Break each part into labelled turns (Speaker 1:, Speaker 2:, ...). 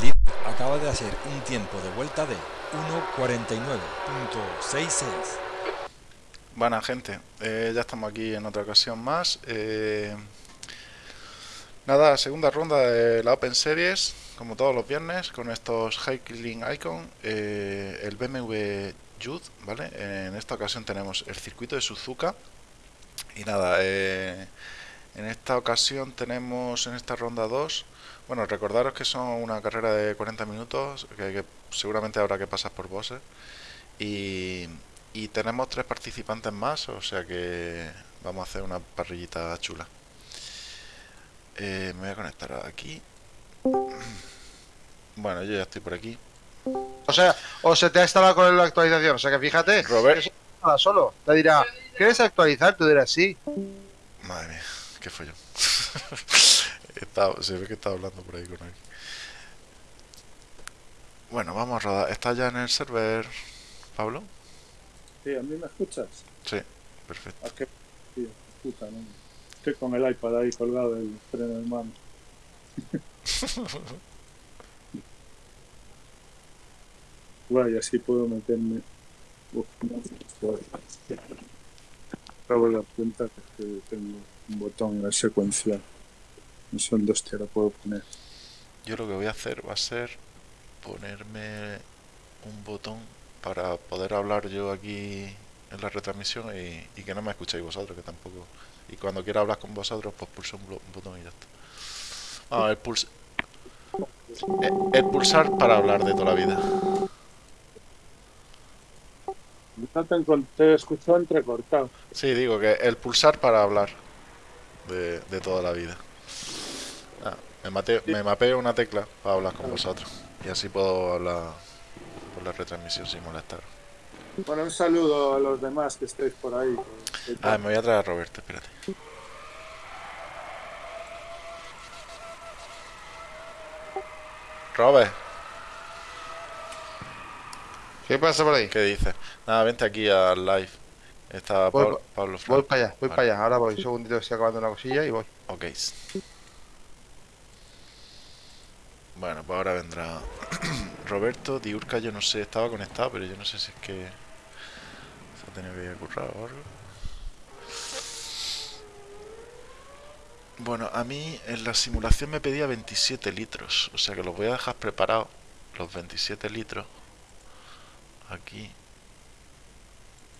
Speaker 1: Líder acaba de hacer un tiempo de vuelta de 1.49.66.
Speaker 2: Buena gente, eh, ya estamos aquí en otra ocasión más. Eh, nada, segunda ronda de la Open Series, como todos los viernes, con estos Hiking Icon, eh, el BMW Youth, ¿vale? En esta ocasión tenemos el circuito de Suzuka. Y nada, en esta ocasión tenemos en esta ronda 2, bueno, recordaros que son una carrera de 40 minutos, que, seguramente habrá que pasar por bosses. Y, y tenemos tres participantes más, o sea que vamos a hacer una parrillita chula. Eh, me voy a conectar aquí. Bueno, yo ya estoy por aquí.
Speaker 3: O sea, o se te ha instalado con la actualización. O sea que fíjate,
Speaker 2: Robert.
Speaker 3: solo. Te dirá, ¿quieres actualizar? Tú dirás sí.
Speaker 2: Madre mía, qué yo se ve que está hablando por ahí con él. Bueno, vamos a rodar. ¿Está ya en el server, Pablo?
Speaker 4: Sí, ¿a mí me escuchas?
Speaker 2: Sí, perfecto.
Speaker 4: ¿A qué? Sí, puta, ¿no? Estoy con el iPad ahí colgado del freno de mano. bueno, y así puedo meterme... Acabo de cuenta que tengo un botón en la secuencial. No sé dónde hostia lo puedo poner.
Speaker 2: Yo lo que voy a hacer va a ser ponerme un botón para poder hablar yo aquí en la retransmisión y, que no me escuchéis vosotros, que tampoco... Y cuando quiera hablar con vosotros, pues pulso un, botón y ya está. Ah, el, puls eh, el, pulsar para hablar de toda la vida.
Speaker 4: Te, he escuchado entrecortado.
Speaker 2: Sí, digo que el pulsar para hablar de, de toda la vida. Me, me mapeo una tecla para hablar con vosotros. Y así puedo hablar por la retransmisión sin molestar.
Speaker 4: Bueno, un saludo a los demás que estéis por ahí.
Speaker 2: Ah, me voy a traer a Roberto, espérate. Robert.
Speaker 3: ¿Qué pasa por ahí?
Speaker 2: ¿Qué dices? Nada, vente aquí al live. Está Pablo, Pablo
Speaker 3: Voy para allá, voy para allá. Ahora voy. Un segundito, estoy acabando una cosilla y voy.
Speaker 2: Ok. Bueno, pues ahora vendrá Roberto. Diurca yo no sé, estaba conectado, pero yo no sé si es que se ha tenido que ir a currar o algo. Bueno, a mí en la simulación me pedía 27 litros, o sea que los voy a dejar preparados, los 27 litros. Aquí,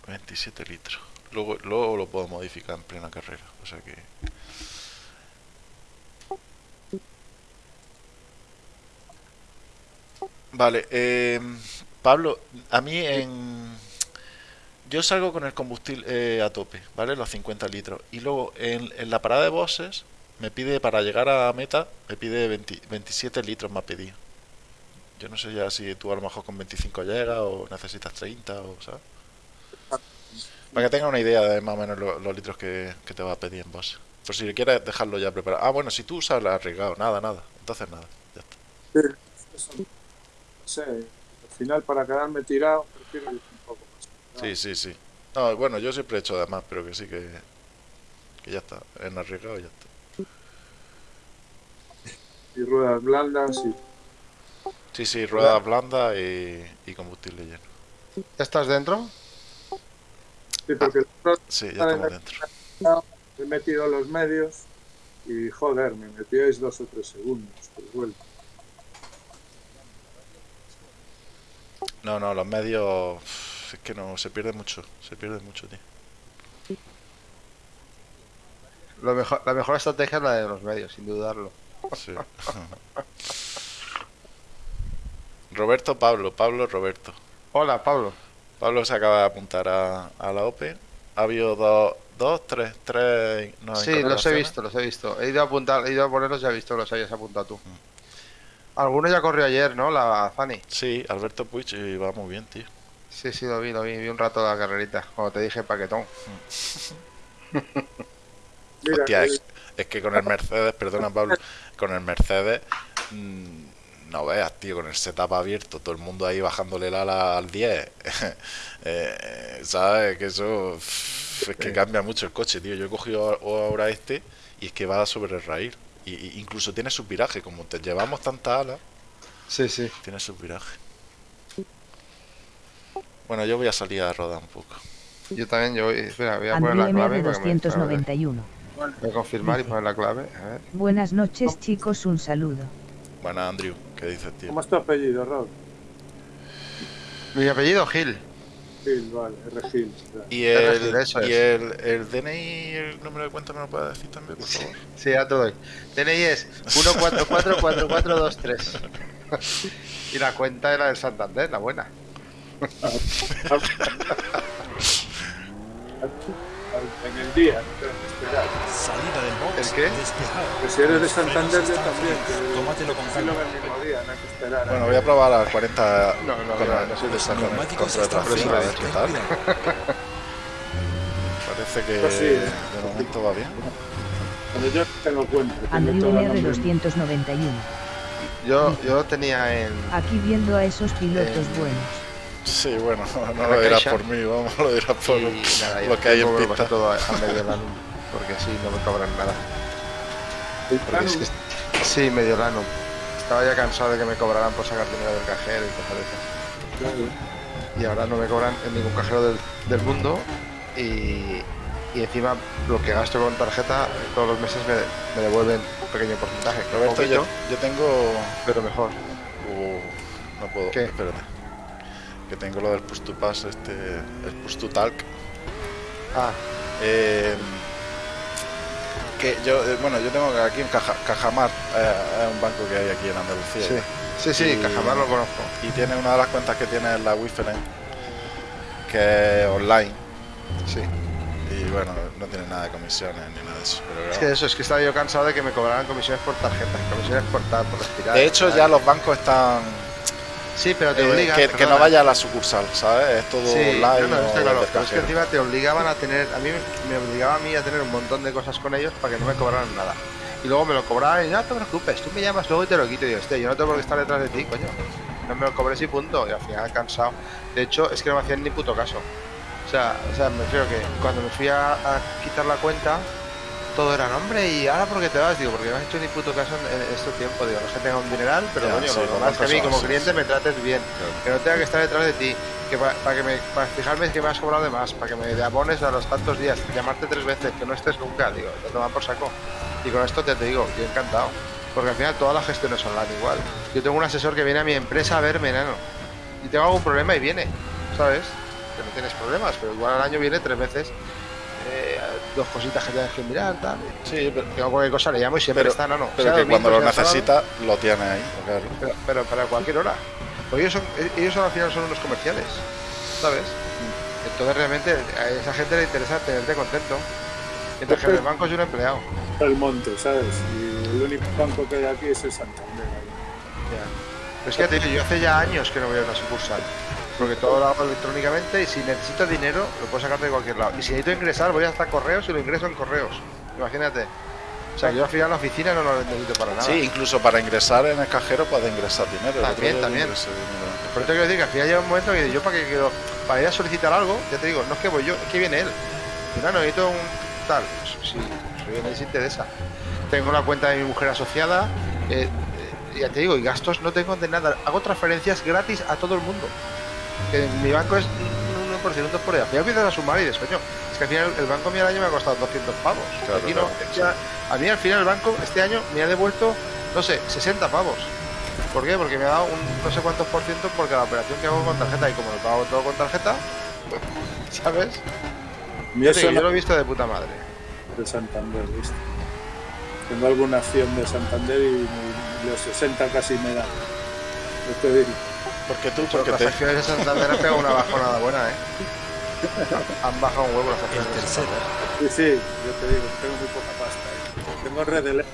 Speaker 2: 27 litros. Luego, luego lo puedo modificar en plena carrera, o sea que... Vale, eh, Pablo, a mí en... Yo salgo con el combustible eh, a tope, ¿vale? Los 50 litros. Y luego en, la parada de bosses me pide, para llegar a meta, me pide 27 litros me ha pedido. Yo no sé ya si tú a lo mejor con 25 llegas o necesitas 30 o, ¿sabes? Para que tenga una idea de más o menos los, litros que, te va a pedir en boss. Por si quieres dejarlo ya preparado. Ah, bueno, si tú usas el arriesgado, nada, nada. Entonces nada, ya está
Speaker 4: sé, al final para quedarme tirado prefiero ir un poco más.
Speaker 2: Sí, sí, sí. No, bueno, yo siempre he hecho de más, pero que sí que, que ya está, en arriesgado ya está.
Speaker 4: Y ruedas blandas y...
Speaker 2: Sí, sí, ruedas blandas y, y combustible lleno.
Speaker 3: ¿Ya estás dentro?
Speaker 4: Sí, porque
Speaker 2: sí, ya estamos dentro.
Speaker 4: He metido los medios y joder, me metíais dos o tres segundos por vuelta.
Speaker 2: No, no, los medios... Es que no, se pierde mucho, se pierde mucho, tío.
Speaker 3: Lo mejor, la mejor estrategia es la de los medios, sin dudarlo. Sí.
Speaker 2: Roberto Pablo, Pablo Roberto.
Speaker 3: Hola, Pablo.
Speaker 2: Pablo se acaba de apuntar a, la Open. Ha habido dos, dos tres, tres...
Speaker 3: sí, los he visto, los he visto. He ido a apuntar, he ido a ponerlos y he visto que los hayas apuntado tú. Mm. Alguno ya corrió ayer, ¿no? La Fanny.
Speaker 2: Sí, Alberto Puig y va muy bien, tío.
Speaker 3: Sí, sí, lo vi, lo vi. Vi un rato la carrerita, cuando te dije paquetón.
Speaker 2: Hostia, es, que con el Mercedes, perdona Pablo, con el Mercedes, mm, no veas, tío, con el setup abierto, todo el mundo ahí bajándole la ala al 10. eh, ¿Sabes? Que eso es que cambia mucho el coche, tío. Yo he cogido ahora este y es que va sobre el raíl. Y, incluso tiene su viraje, como te llevamos tanta ala,
Speaker 3: Sí, sí.
Speaker 2: Tiene su viraje. Bueno, yo voy a salir a rodar un poco.
Speaker 3: Yo también, yo voy, espera, voy a poner la clave.
Speaker 5: MR
Speaker 3: para que me- para ver.
Speaker 5: 291.
Speaker 3: Voy a confirmar y poner la clave. A ver.
Speaker 5: Buenas noches chicos, un saludo.
Speaker 2: Bueno, Andrew, ¿qué dices, tío?
Speaker 4: ¿Cómo es tu apellido, Rod?
Speaker 3: Mi apellido Gil.
Speaker 4: Vale.
Speaker 2: Y el,
Speaker 3: eso
Speaker 2: y
Speaker 3: es.
Speaker 2: el, el DNI, el número de cuenta, ¿me lo puedes decir también, por favor?
Speaker 3: Sí, ya te doy. DNI es 1444423. y la cuenta era del Santander, la buena.
Speaker 4: En el día, no tengo que esperar.
Speaker 1: Salida del box.
Speaker 3: ¿El qué?
Speaker 1: Despejado.
Speaker 4: Que si eres de Santander, yo también.
Speaker 1: Tómatelo con calma.
Speaker 4: el mismo día, no hay que esperar. a
Speaker 2: Bueno, voy a probar a 40
Speaker 3: No, no, no soy de
Speaker 2: con el
Speaker 1: Neumáticos
Speaker 2: control de
Speaker 1: están
Speaker 2: tracción, a ver
Speaker 1: fríos.
Speaker 2: qué
Speaker 1: ten
Speaker 2: tal.
Speaker 1: cuidado.
Speaker 2: Parece que
Speaker 4: Pues sí, eh.
Speaker 2: de momento va bien.
Speaker 4: Cuando yo tengo cuenta.
Speaker 5: Andrew
Speaker 4: todo el
Speaker 5: MR
Speaker 4: nombre.
Speaker 5: 291.
Speaker 3: Yo, yo tenía en.
Speaker 5: Aquí viendo a esos pilotos
Speaker 3: Eh,
Speaker 5: buenos.
Speaker 2: Sí, bueno, no lo dirás por mí, vamos, lo dirás por
Speaker 3: y nada,
Speaker 2: lo que hay en pista.
Speaker 3: todo a, a medio lano. Porque así no me cobran nada. Es que- sí, medio lano. Estaba ya cansado de que me cobraran por sacar dinero del cajero y cosas de esas.
Speaker 4: claro.
Speaker 3: y ahora no me cobran en ningún cajero del, del mundo y, y encima lo que gasto con tarjeta todos los meses me, me devuelven un pequeño porcentaje.
Speaker 2: Roberto,
Speaker 3: Poquito,
Speaker 2: yo, yo tengo...
Speaker 3: pero mejor.
Speaker 2: Uh, no puedo,
Speaker 3: ¿Qué?
Speaker 2: espérate. Que tengo lo del push to pass, este, el push to talk.
Speaker 3: Ah,
Speaker 2: Eh, que yo, eh, bueno, yo tengo aquí en Caja, Cajamar, eh, es un banco que hay aquí en Andalucía.
Speaker 3: sí. Sí, sí,
Speaker 2: Y-
Speaker 3: Cajamar lo conozco.
Speaker 2: Y tiene una de las cuentas que tiene la Wi-Fi, que es online.
Speaker 3: Sí.
Speaker 2: Y bueno, no tiene nada de comisiones ni nada de eso. pero
Speaker 3: Es que eso, es que estaba yo cansado de que me cobraran comisiones por tarjetas, comisiones por, tal, por respirar.
Speaker 2: de hecho, ya los bancos están.
Speaker 3: Sí, pero te
Speaker 2: eh,
Speaker 3: obligan.
Speaker 2: que, que no vaya a la sucursal, ¿sabes? Es todo
Speaker 3: Sí,
Speaker 2: online.
Speaker 3: no, no, está claro, pero es que encima te obligaban a tener, a mí me obligaba a mí a tener un montón de cosas con ellos para que no me cobraran nada. Y luego me lo cobraban y no te preocupes, tú me llamas luego y te lo quito. Y yo, este, yo no tengo qué estar detrás de ti, coño. No me lo cobres y punto. Y al final cansado. De hecho, es que no me hacían ni puto caso. O sea, o sea me refiero que cuando me fui a, a quitar la cuenta, todo era nombre y ahora porque te vas, digo, porque no me has hecho ni puto caso en, en este tiempo. Digo, no es que tenga un dineral, pero
Speaker 2: Ya,
Speaker 3: coño,
Speaker 2: sí,
Speaker 3: lo es que a mí como cliente me trates bien que no tenga que estar detrás de ti, que para que me para fijarme que me has cobrado de más, para que me abones a los tantos días, llamarte tres veces, que no estés nunca, digo, te toman por saco. Y con esto te, te digo, yo encantado. Porque al final todas las gestiones son online igual. Yo tengo un asesor que viene a mi empresa a verme, enano. Y tengo algún problema y viene, ¿sabes? Que no tienes problemas, pero igual al año viene tres veces. Eh, dos cositas que tienes que mirar, tal.
Speaker 2: Sí, pero,
Speaker 3: Tengo cualquier cosa, le llamo y siempre
Speaker 2: Pero-
Speaker 3: está, no, no.
Speaker 2: pero
Speaker 3: Sea
Speaker 2: que
Speaker 3: domingo,
Speaker 2: cuando lo
Speaker 3: sábado,
Speaker 2: necesita, lo tiene ahí, claro.
Speaker 3: pero, pero para cualquier hora. Porque ellos, son, ellos son, al final son unos comerciales, ¿sabes? Entonces realmente a esa gente le interesa tenerte contento. Mientras que el banco es un empleado.
Speaker 4: el monte, ¿sabes? Y el único banco que hay aquí es el Santander.
Speaker 3: Ya. Pero es que te digo, yo hace ya años que no voy a una sucursal. Porque todo lo hago electrónicamente y si necesito dinero lo puedo sacar de cualquier lado. Y si necesito ingresar voy hasta correos y lo ingreso en correos. Imagínate. O sea, yo al final la oficina no lo necesito para nada.
Speaker 2: Sí, incluso para ingresar en el cajero puedes ingresar dinero.
Speaker 3: También, también. eso te quiero decir que al final llega un momento que yo para que quiero, para ir a solicitar algo, ya te digo, no es que voy yo, es que viene él. Y no, necesito un tal, si si viene se interesa. Tengo la cuenta de mi mujer asociada, eh, eh, ya te digo, y gastos no tengo de nada. Hago transferencias gratis a todo el mundo. Que en mi banco es un 1%, un 2 por ahí. Al final empiezas a sumar y dices, coño, es que al final el banco mío al año me ha costado 200 pavos.
Speaker 2: Claro,
Speaker 3: Aquí no,
Speaker 2: claro,
Speaker 3: a, a mí al final el banco este año me ha devuelto, no sé, 60 pavos. ¿Por qué? Porque me ha dado un no sé cuántos por ciento por cada operación que hago con tarjeta y como lo pago todo con tarjeta, ¿sabes?
Speaker 4: A
Speaker 3: Yo,
Speaker 4: eso
Speaker 3: yo
Speaker 4: no
Speaker 3: lo he visto de puta madre.
Speaker 4: de Santander, ¿viste? Tengo alguna acción de Santander y los 60 casi me dan. Yo
Speaker 2: Porque tú,
Speaker 3: Pero
Speaker 2: porque
Speaker 3: las
Speaker 2: te,
Speaker 3: acciones de Santander han pegado una bajonada buena, ¿eh? Han bajado un huevo las acciones de. Santander.
Speaker 4: Sí, sí, yo te digo, tengo muy poca pasta. ahí. Tengo red en-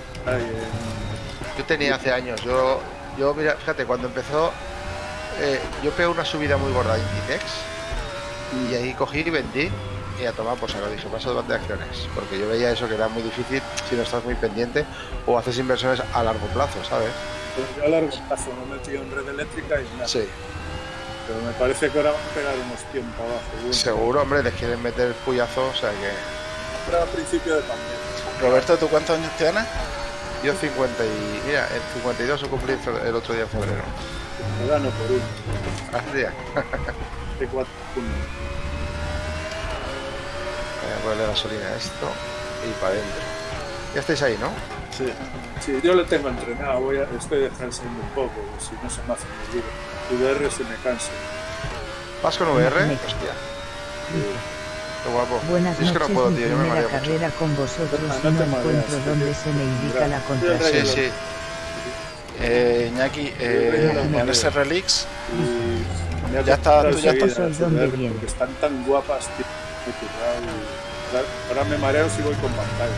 Speaker 3: Yo tenía hace años, yo, yo mira, fíjate, cuando empezó, eh, yo pegué una subida muy gorda de Inditex y ahí cogí y vendí y a tomar por saco, dije, paso de de acciones, porque yo veía eso que era muy difícil si no estás muy pendiente o haces inversiones a largo plazo, ¿sabes?
Speaker 4: Pero yo a largo plazo me he metido en red eléctrica y nada.
Speaker 3: Sí.
Speaker 4: Pero me parece que ahora van a pegar unos tiempos abajo. seguro.
Speaker 3: Seguro, hombre, les quieren meter el puyazo, o sea que...
Speaker 4: Pero a principio de pandemia.
Speaker 2: Roberto, ¿tú cuántos años tienes?
Speaker 3: Yo 50 y... Mira, el 52 lo cumplí el otro día en febrero.
Speaker 4: Me gano por uno.
Speaker 3: Hace día.
Speaker 4: De cuatro puntos.
Speaker 3: Voy a ponerle gasolina a esto y para adentro. Ya estáis ahí, ¿no?
Speaker 4: Sí. Sí, yo lo tengo entrenado. Voy a, estoy descansando un poco, si no se me hace muy duro. VR se me cansa.
Speaker 3: ¿Vas con VR?
Speaker 5: Me-
Speaker 3: Hostia, qué guapo.
Speaker 5: Buenas
Speaker 3: es que no puedo, tío, yo me
Speaker 5: primera
Speaker 3: mareo mucho.
Speaker 5: carrera con vosotros
Speaker 4: No, no
Speaker 5: no
Speaker 4: te mareas,
Speaker 5: encuentro dónde se me indica la contraseña.
Speaker 3: Sí, sí.
Speaker 2: Eh, Iñaki, eh, en ese Relix,
Speaker 4: Y
Speaker 2: Ya está, tú ya
Speaker 5: estás.
Speaker 4: Porque están tan guapas, tío. Ahora me mareo si voy con pantalla.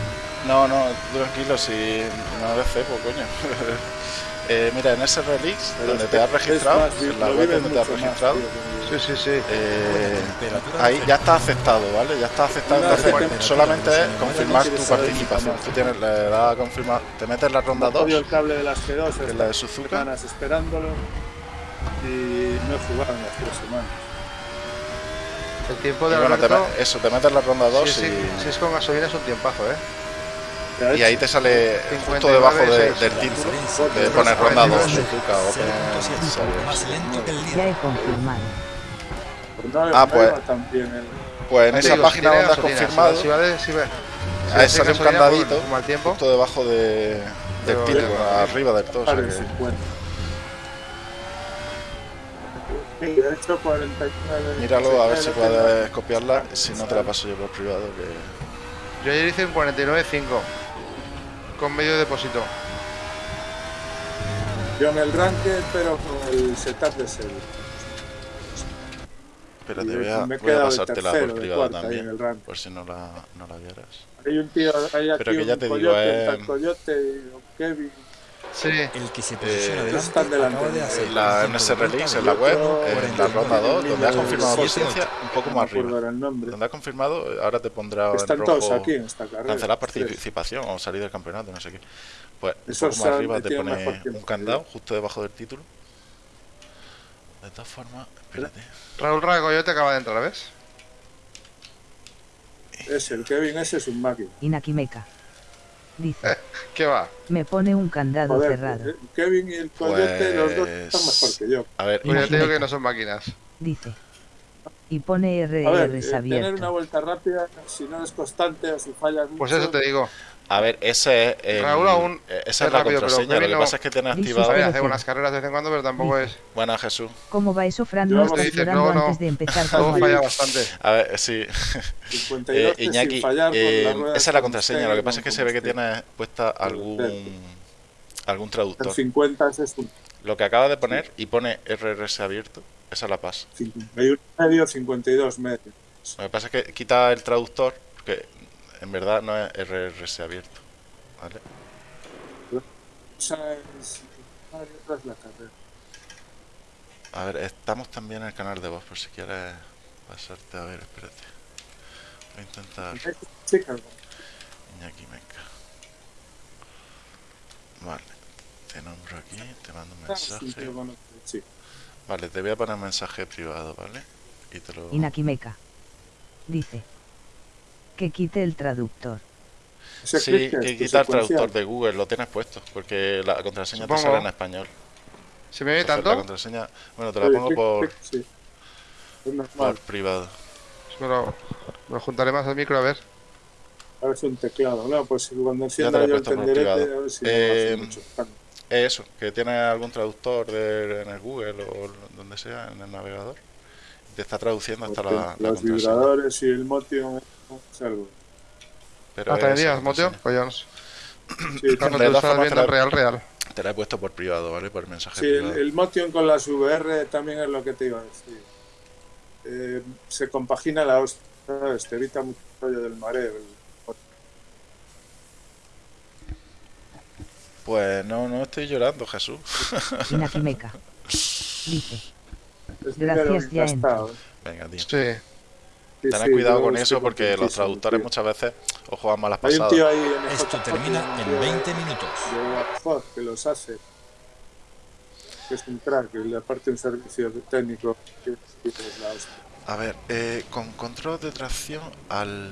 Speaker 2: No, no, tranquilo, si no de cepo, coño. Eh, mira, en ese Relix, donde
Speaker 4: es
Speaker 2: te has registrado,
Speaker 4: es más,
Speaker 2: en la web donde te has
Speaker 4: más,
Speaker 2: registrado,
Speaker 4: tío,
Speaker 3: Sí, sí, sí.
Speaker 2: eh, ahí ya está aceptado, ¿vale? Ya está aceptado,
Speaker 4: Una
Speaker 2: entonces
Speaker 4: temperatura
Speaker 2: solamente es confirmar
Speaker 4: no
Speaker 2: tu participación. Tú tienes, le das a confirmar, te metes la ronda
Speaker 4: Me he cogido
Speaker 2: 2,
Speaker 4: el cable de las G2
Speaker 2: que es la de Suzuka,
Speaker 4: semanas esperándolo y no he jugado en las tres semanas.
Speaker 3: El tiempo
Speaker 2: y
Speaker 3: de
Speaker 2: bueno, te
Speaker 3: Alberto...
Speaker 2: eso, te metes la ronda 2
Speaker 3: Sí, sí,
Speaker 2: y...
Speaker 3: si es con gasolina es un tiempazo, ¿eh?
Speaker 2: Y ahí te sale
Speaker 3: 59,
Speaker 2: justo debajo de- del
Speaker 3: sí.
Speaker 2: título,
Speaker 1: diferencia
Speaker 2: te
Speaker 1: entre
Speaker 2: pone
Speaker 1: los
Speaker 2: ronda 2
Speaker 1: jugadores
Speaker 2: Suzuka Open
Speaker 1: 0.7,
Speaker 2: Series.
Speaker 1: más lento que el
Speaker 5: Ya
Speaker 1: líder.
Speaker 5: he confirmado.
Speaker 4: Pues no,
Speaker 2: Ah, pues-
Speaker 4: el...
Speaker 2: Pues en esa página donde has confirmado,
Speaker 3: Si, vale, si ve.
Speaker 2: ahí sale un candadito
Speaker 3: pues, tiempo.
Speaker 2: justo debajo de, del título, arriba del todo. o sea
Speaker 4: Vale,
Speaker 2: que-
Speaker 4: 50. Sí, he hecho 49.
Speaker 2: Míralo a ver si
Speaker 4: 69,
Speaker 2: puedes copiarla, si no te la paso yo por privado. Que...
Speaker 3: Yo ayer hice un 49.5 con medio depósito.
Speaker 4: Yo en el ranked, pero con el setup de serie.
Speaker 2: Espérate, voy a, voy a pasártela
Speaker 4: tercero,
Speaker 2: por
Speaker 4: el
Speaker 2: también, por si no la, no la vieras.
Speaker 4: Hay un tío, hay aquí
Speaker 2: Pero que ya
Speaker 4: un
Speaker 2: te digo,
Speaker 4: coyote,
Speaker 2: eh,
Speaker 4: tal coyote Kevin.
Speaker 3: Sí.
Speaker 1: El que se posiciona
Speaker 2: Eh,
Speaker 1: delante
Speaker 4: están delante
Speaker 1: de hacer
Speaker 2: la,
Speaker 1: de
Speaker 2: release, en la web, en la ronda 2, donde has confirmado presencia, un poco más arriba. Donde has confirmado, ahora te pondrá en
Speaker 4: Están todos aquí en esta carrera.
Speaker 2: cancelar participación o salir del campeonato, no sé qué. Pues un poco más arriba te pone un candado justo debajo del título. De todas formas, espérate.
Speaker 3: Raúl Raga Coyote acaba de entrar, ¿ves?
Speaker 4: Ese, el Kevin ese es un máquina.
Speaker 5: Inakimeca. Dice,
Speaker 3: ¿Qué va?
Speaker 5: me pone un candado
Speaker 4: Joder,
Speaker 5: cerrado.
Speaker 4: eh, Kevin y el coyote, los dos están
Speaker 2: Pues-
Speaker 4: mejor que yo.
Speaker 2: A ver,
Speaker 3: Pues ya te digo
Speaker 5: Imagínate.
Speaker 3: que no son máquinas.
Speaker 5: Dice. Y pone
Speaker 4: ver,
Speaker 5: RRs
Speaker 4: eh, tener una
Speaker 5: abierto.
Speaker 4: vuelta rápida, si no es constante o si fallas mucho,
Speaker 3: Pues eso te digo.
Speaker 2: A ver, ese es el-
Speaker 3: Raúl aún
Speaker 2: eh, esa
Speaker 3: es
Speaker 2: la
Speaker 3: rápido,
Speaker 2: contraseña. Lo que
Speaker 3: no-
Speaker 2: pasa es que tiene activado.
Speaker 3: A ver,
Speaker 5: Pero
Speaker 3: hace
Speaker 5: que-
Speaker 3: unas carreras de vez en cuando, pero tampoco es.
Speaker 2: Buena Jesús.
Speaker 5: ¿Cómo va eso, Fran? No estás
Speaker 3: dices, no, no.
Speaker 5: antes de empezar con
Speaker 3: falla
Speaker 5: el...
Speaker 3: bastante.
Speaker 2: A ver, sí.
Speaker 4: 52
Speaker 2: Eh, Iñaki,
Speaker 4: sin fallar con
Speaker 2: eh, esa es la
Speaker 4: con
Speaker 2: contraseña. Lo que pasa es que se ve que
Speaker 4: usted.
Speaker 2: tiene puesta algún algún
Speaker 4: El
Speaker 2: traductor.
Speaker 4: 50 ese es un
Speaker 2: Lo que acaba de poner y pone RRS abierto, esa la pasa.
Speaker 4: 51 medio, 52 medio.
Speaker 2: Lo que pasa es que quita el traductor, porque en verdad no es RRS abierto. ¿Vale? A ver, estamos también en el canal de voz, por si quieres pasarte. A ver, espérate. Voy a intentar. Iñaki Meca. Vale, te nombro aquí, te mando un
Speaker 4: Ah, sí,
Speaker 2: mensaje. Vale, te voy a poner un mensaje privado, ¿vale? Y te lo.
Speaker 5: Inakimeca. Dice. Que quite el traductor.
Speaker 2: Sí, que quita el traductor de Google, lo tienes puesto, porque la contraseña te sale en español.
Speaker 3: ¿Se me ve
Speaker 2: Entonces, La
Speaker 3: tanto?
Speaker 2: contraseña, bueno, te la pongo por,
Speaker 4: sí.
Speaker 2: Privado.
Speaker 3: Pues Me lo, me lo juntaré más al micro a ver.
Speaker 4: A ver, es un teclado. No, pues cuando
Speaker 2: te
Speaker 4: encienda
Speaker 2: lo he
Speaker 4: yo el
Speaker 2: puesto por
Speaker 4: tenderete,
Speaker 2: privado.
Speaker 4: a ver si
Speaker 2: Eh,
Speaker 4: mucho.
Speaker 2: Es eso, que tiene algún traductor de- en el Google o donde sea, en el navegador. Te está traduciendo hasta la,
Speaker 4: Porque
Speaker 2: la
Speaker 4: Los vibradores y el Motion es algo.
Speaker 2: Pero
Speaker 3: ¿Hasta
Speaker 2: es
Speaker 3: el día,
Speaker 2: esa
Speaker 3: Motio?
Speaker 2: contraseña.
Speaker 3: Coñones.
Speaker 4: Sí,
Speaker 3: Cuando
Speaker 2: De
Speaker 3: te
Speaker 2: todas
Speaker 3: estás
Speaker 2: formas,
Speaker 3: viendo
Speaker 2: te la-
Speaker 3: real, real.
Speaker 2: Te la he puesto por privado, ¿vale? Por mensaje
Speaker 4: Sí, el,
Speaker 2: privado.
Speaker 4: el Motion con las VR también es lo que te iba a decir. Eh, se compagina la hostia, ¿sabes? Te evita mucho rollo del mareo. el-
Speaker 2: Pues no, no estoy llorando, Jesús.
Speaker 5: Dice.
Speaker 4: Es
Speaker 5: Gracias,
Speaker 4: dinero
Speaker 5: ya
Speaker 4: gastado.
Speaker 2: Venga, tío.
Speaker 3: Sí.
Speaker 4: Sí,
Speaker 2: Tened
Speaker 4: sí,
Speaker 2: cuidado con eso porque los traductores
Speaker 4: tío.
Speaker 2: muchas veces os juegan malas
Speaker 4: Hay un
Speaker 2: pasadas.
Speaker 4: tío ahí en
Speaker 1: Esto termina en
Speaker 4: tío
Speaker 1: 20 minutos.
Speaker 4: de que los hace. Que es un crack, le aparte un servicio técnico.
Speaker 2: A ver, eh, con control de tracción al,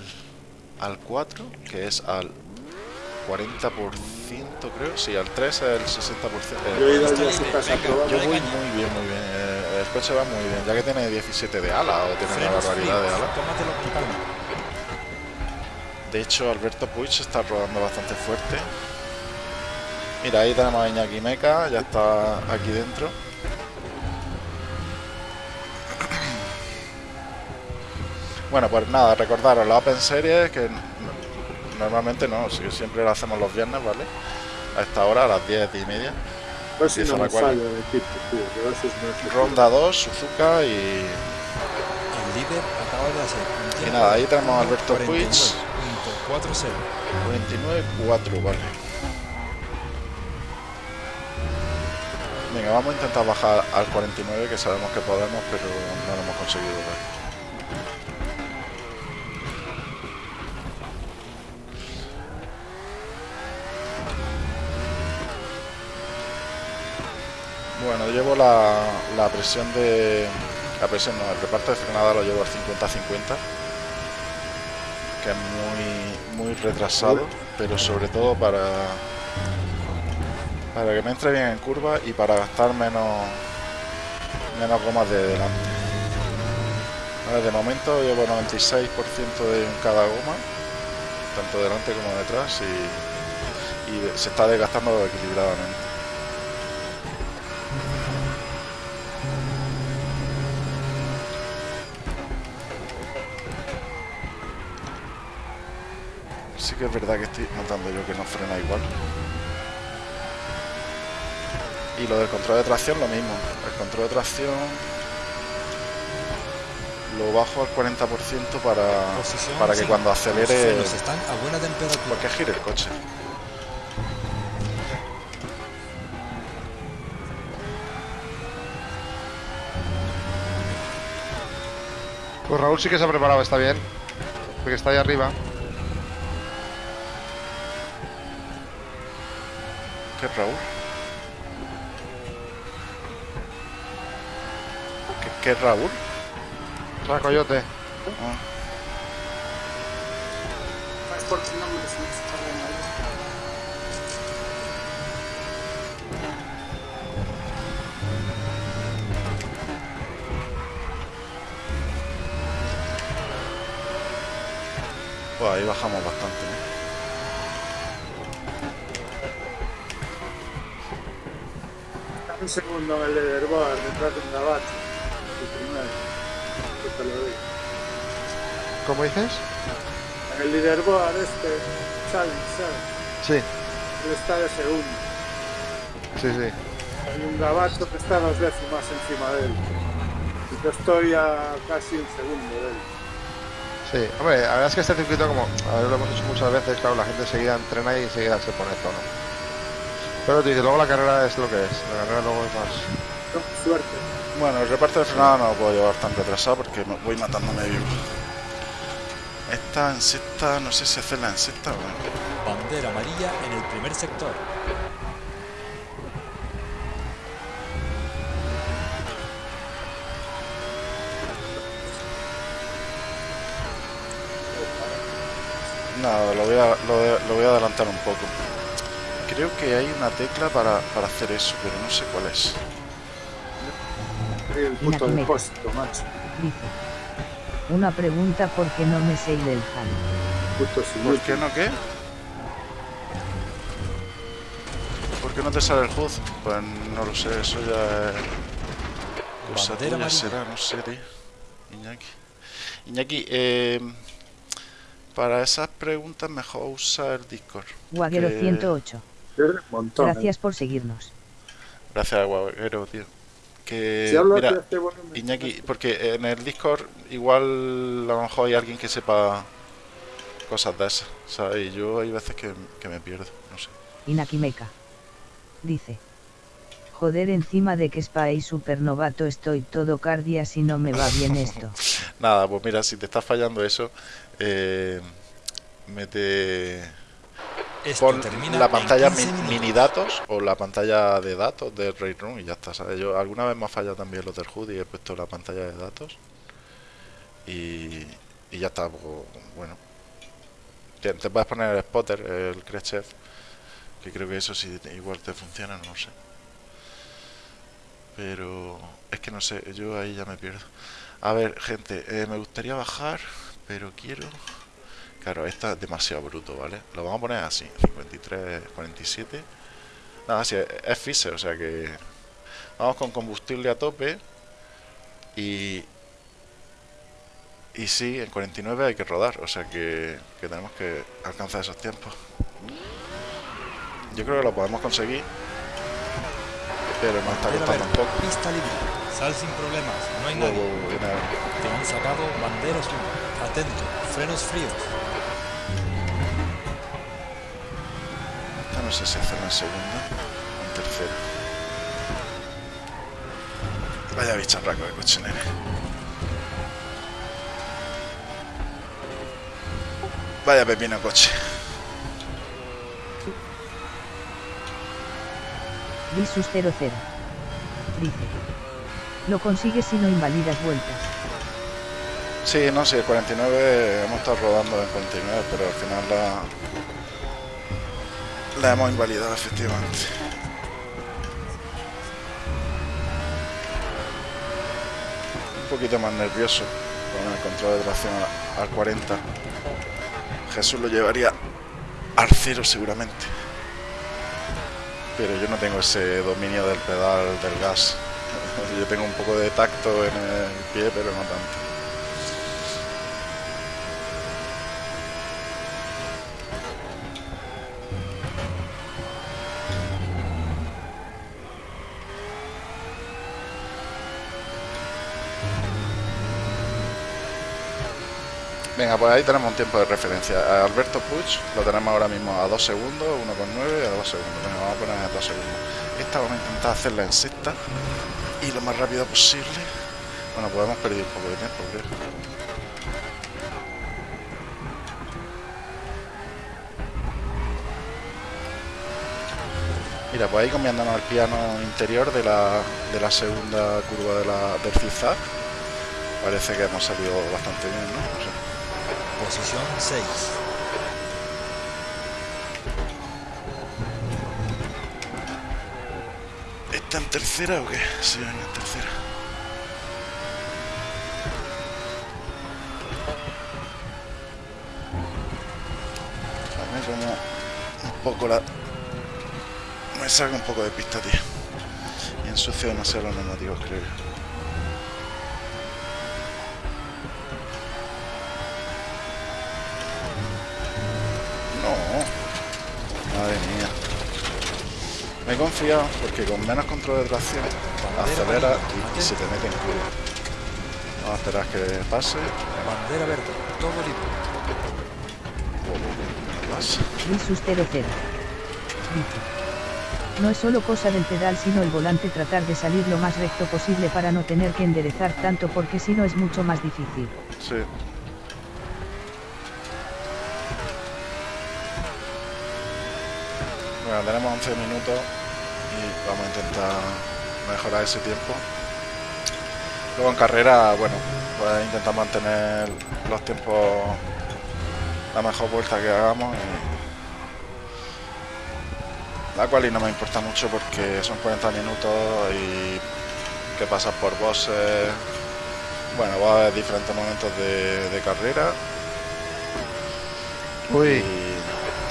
Speaker 2: al 4, que es al 40%, creo. Sí, al 3 el 60%. eh,
Speaker 4: Yo he ido a su casa probar.
Speaker 2: Yo muy bien, muy bien. Eh, el coche va muy bien, ya que tiene 17 de ala o tiene una barbaridad de ala. De hecho, Alberto Puig se está rodando bastante fuerte. Mira, ahí tenemos a Iñaki Meca, ya está aquí dentro. Bueno, pues nada, recordaros la Open Series, que normalmente no, siempre lo hacemos los viernes, ¿vale? A esta hora, a las 10 y media.
Speaker 4: A ver si
Speaker 2: Empieza
Speaker 4: no
Speaker 2: la
Speaker 4: me
Speaker 2: cual.
Speaker 4: falla el equipo, tío. Que a
Speaker 2: Ronda 2, Suzuka y,
Speaker 1: El líder acaba de hacer un
Speaker 2: y nada, ahí
Speaker 1: de
Speaker 2: tenemos a Alberto Puig,
Speaker 1: 49.40.
Speaker 2: 29-4, vale. Venga, vamos a intentar bajar al 49, que sabemos que podemos, pero no lo hemos conseguido. Bueno, llevo la, la presión de... La presión no, el reparto de frenada lo llevo al 50-50 que es muy, muy retrasado, pero sobre todo para, para que me entre bien en curva y para gastar menos, menos gomas de delante. Vale, de momento llevo 96% de cada goma, tanto delante como detrás, y, y se está desgastando equilibradamente. Que es verdad que estoy notando yo que no frena igual. Y lo del control de tracción lo mismo. El control de tracción lo bajo al 40% para,
Speaker 1: Posición
Speaker 2: para que
Speaker 1: cinco.
Speaker 2: cuando acelere...
Speaker 1: están a buena temperatura.
Speaker 2: Porque gire el coche.
Speaker 3: Pues Raúl sí que se ha preparado, está bien. Porque está ahí arriba.
Speaker 2: ¿Qué es Raúl? ¿Qué, qué es Raúl?
Speaker 3: Sea, coyote.
Speaker 2: Ah, pues ahí bajamos bastante.
Speaker 4: Un segundo en el leaderboard detrás de un gabacho. El primero. Yo te lo digo.
Speaker 3: ¿Cómo dices?
Speaker 4: En el leaderboard este, Challenge, ¿sabes?
Speaker 3: Sí,
Speaker 4: Él está de segundo.
Speaker 3: sí, sí.
Speaker 4: Hay un gabacho que está dos décimas encima de él. Y yo estoy a casi un segundo de él.
Speaker 3: Sí, hombre, la verdad es que este circuito, como a ver, lo hemos hecho muchas veces, claro, la gente enseguida entrena y enseguida se pone tono. Pero tú dices, luego la carrera es lo que es, la carrera luego es más.
Speaker 4: Suerte.
Speaker 2: Bueno, el reparto de frenada no lo puedo llevar tan retrasado porque me voy matándome vivo. Esta en sexta, no sé si hacerla en sexta o no.
Speaker 1: Bandera amarilla en el primer sector.
Speaker 2: Nada, lo voy, a, lo, voy a- lo voy a adelantar un poco. Creo que hay una tecla para, para hacer eso, pero no sé cuál es.
Speaker 4: El puto
Speaker 5: Inakimeca.
Speaker 4: depósito, macho.
Speaker 5: Dice. Una pregunta por qué no me sé el.
Speaker 4: Puto
Speaker 2: ¿Por qué no qué? ¿Por qué no te sale el HUD? Pues no lo sé, eso ya es... Cosa tuya será, no sé, tío. Iñaki. Iñaki, eh, para esas preguntas mejor usa el Discord.
Speaker 5: Guaguero
Speaker 2: que-
Speaker 5: 108.
Speaker 4: Un montón. ¿eh?
Speaker 5: Gracias por seguirnos.
Speaker 2: Gracias, Guaguero, tío. Que,
Speaker 4: Si hablo
Speaker 2: mira,
Speaker 4: de este volumen,
Speaker 2: Iñaki, porque en el Discord igual a lo mejor hay alguien que sepa cosas de esas, ¿sabes? Y yo hay veces que, que me pierdo, no sé.
Speaker 5: Inakimeca. Dice. Joder, encima de que Spy supernovato estoy todo cardia si no me va bien esto.
Speaker 2: Nada, pues mira, si te está fallando eso, eh, mete
Speaker 1: Esto
Speaker 2: pon la pantalla
Speaker 1: 15
Speaker 2: mi-
Speaker 1: minutos.
Speaker 2: mini datos o la pantalla de datos de Room y ya está, ¿sabes? Yo alguna vez me ha fallado también los del HUD y he puesto la pantalla de datos y, y ya está, pues, bueno. Te, te puedes poner el spotter, el Khrushchev, que creo que eso sí igual te funciona, no lo sé. Pero es que no sé, yo ahí ya me pierdo. A ver, gente, eh, me gustaría bajar, pero quiero... Claro, esta es demasiado bruto, ¿vale? Lo vamos a poner así, 53, 47. Nada, sí, es- es Fisher, o sea que... Vamos con combustible a tope. Y... Y sí, en 49 hay que rodar, o sea que, que tenemos que alcanzar esos tiempos. Yo creo que lo podemos conseguir. Pero nos está costando un poco.
Speaker 1: Pista libre. Sal sin problemas. No hay nadie.
Speaker 2: a-
Speaker 1: Te han sacado bandera azul. Atento. Frenos fríos.
Speaker 2: No sé si hacerlo en segunda o en tercera. Vaya bicharraco de coche. Vaya pepino coche.
Speaker 5: Visus 00. Dice. Lo consigues si no invalidas vueltas.
Speaker 2: Sí, no, sí, el 49 hemos estado rodando en 49, pero al final la, la hemos invalidado efectivamente. Un poquito más nervioso con el control de tracción al 40. Jesús lo llevaría al cero seguramente. Pero yo no tengo ese dominio del pedal del gas. Yo tengo un poco de tacto en el pie, pero no tanto. Venga, pues ahí tenemos un tiempo de referencia. Alberto Puig lo tenemos ahora mismo a 2 segundos, 1,9 a 2 segundos. Venga, vamos a poner a 2 segundos. Esta vamos a intentar hacerla en sexta y lo más rápido posible. Bueno, pues hemos perdido un poco de tiempo, creo. Mira, pues ahí cambiándonos el piano interior de la, de la segunda curva de la, del zigzag. Parece que hemos salido bastante bien, ¿no? No sé.
Speaker 1: Posición 6.
Speaker 2: ¿Está en tercera o qué? Sí, en tercera. Dame como un poco la... Me saca un poco de pista, tío. Y ensucio demasiado los neumáticos, creo yo. No. Madre mía. Me he confiado porque con menos control de tracción acelera y, y se te mete en curva. Vamos a esperar que pase.
Speaker 1: Bandera verde. Todo libre.
Speaker 2: No pasa.
Speaker 5: Visus 00. Dice. No es solo cosa del pedal sino el volante tratar de salir lo más recto posible para no tener que enderezar tanto porque si no es mucho más difícil.
Speaker 2: Sí. Bueno, tenemos 11 minutos vamos a intentar mejorar ese tiempo. Luego en carrera, bueno, pues intentar mantener los tiempos la mejor vuelta que hagamos y la cual y no me importa mucho porque son 40 minutos y que pasas por bosses bueno, va a haber diferentes momentos de, de carrera.
Speaker 3: Uy,
Speaker 2: y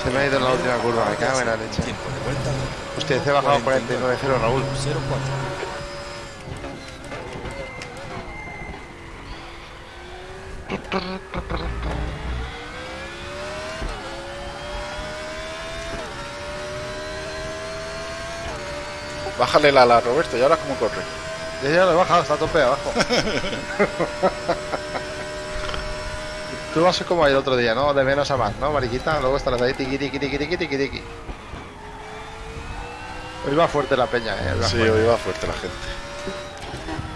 Speaker 3: se me ha ido en la última curva, me cago en la leche. Hostia, se ha bajado 49-0, Raúl.
Speaker 1: 04.
Speaker 2: bájale la ala, Roberto, y ahora cómo corre.
Speaker 3: Ya, ya lo he bajado, está a tope abajo. Tú vas a ser como el otro día, ¿no? De menos a más, ¿no, mariquita? Luego estarás ahí, tiqui, tiqui, tiqui, tiqui, tiqui, tiqui. Hoy va fuerte la peña, ¿eh? Hoy
Speaker 2: Sí,
Speaker 3: fuerte.
Speaker 2: hoy va fuerte la gente.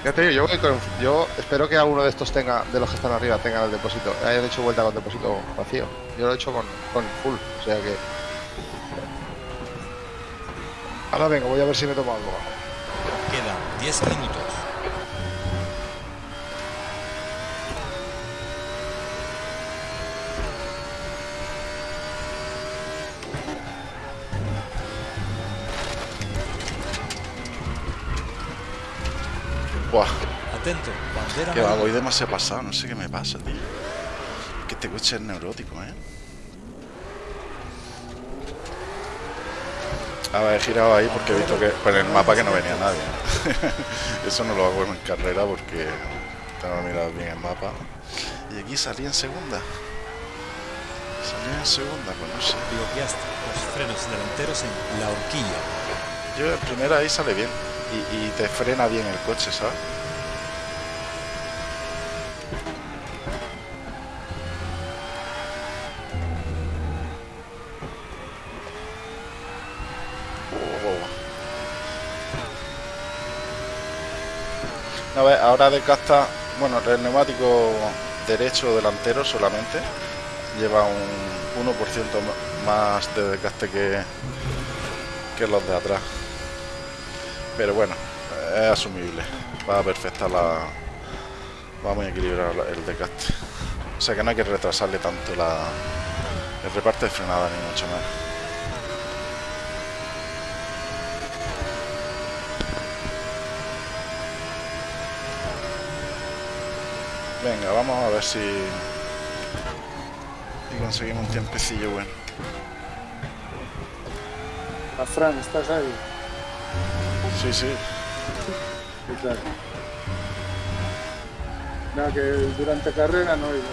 Speaker 3: Ya te digo, yo, voy con- yo espero que alguno de estos tenga, de los que están arriba, tenga el depósito, hayan hecho vuelta con depósito vacío. Yo lo he hecho con, con full, o sea que. Ahora vengo, voy a ver si me tomo algo.
Speaker 1: Quedan 10 minutos.
Speaker 2: Buah,
Speaker 1: Atento, bandera
Speaker 2: que va, voy demasiado pasado, no sé qué me pasa, tío. Que este coche es neurótico, ¿eh? A ver, he girado ahí porque he visto que por el mapa que no venía nadie. Eso no lo hago en carrera porque tengo que mirar bien el mapa. Y aquí salí en segunda. Salí en segunda, pues no sé.
Speaker 1: Bloqueaste los frenos delanteros en la horquilla.
Speaker 2: Yo en primera ahí sale bien. Y, y te frena bien el coche, ¿sabes? Oh, a ver, ahora desgasta, bueno, el neumático derecho delantero solamente lleva un 1% ma- más de desgaste que, que los de atrás. Pero bueno, es asumible. Va perfecta la. Va muy equilibrado el desgaste. O sea que no hay que retrasarle tanto la, el reparte de frenada ni mucho más. Venga, vamos a ver si. Y conseguimos un tiempecillo bueno.
Speaker 4: A Fran, ¿estás ahí?
Speaker 2: Sí, sí.
Speaker 4: ¿Qué tal? Nada, que durante carrera no iba.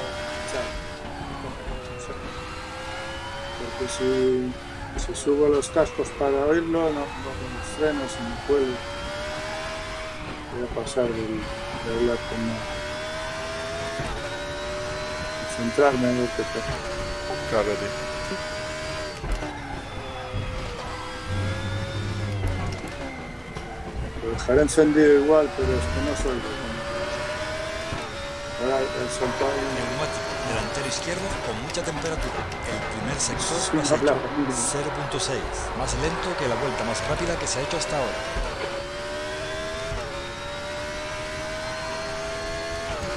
Speaker 4: Porque si, si subo los cascos para oírlo, no, no con los frenos me puedo. Voy a pasar de hablar con nada. Centrarme en lo que.
Speaker 2: Claro, tío.
Speaker 4: Dejaré encendido igual, pero es que no soy yo. Ahora el soltado
Speaker 1: Neumático delantero izquierdo con mucha temperatura. El primer sector
Speaker 4: Sí, claro.
Speaker 1: 0.6, más lento que la vuelta más rápida que se ha hecho hasta ahora.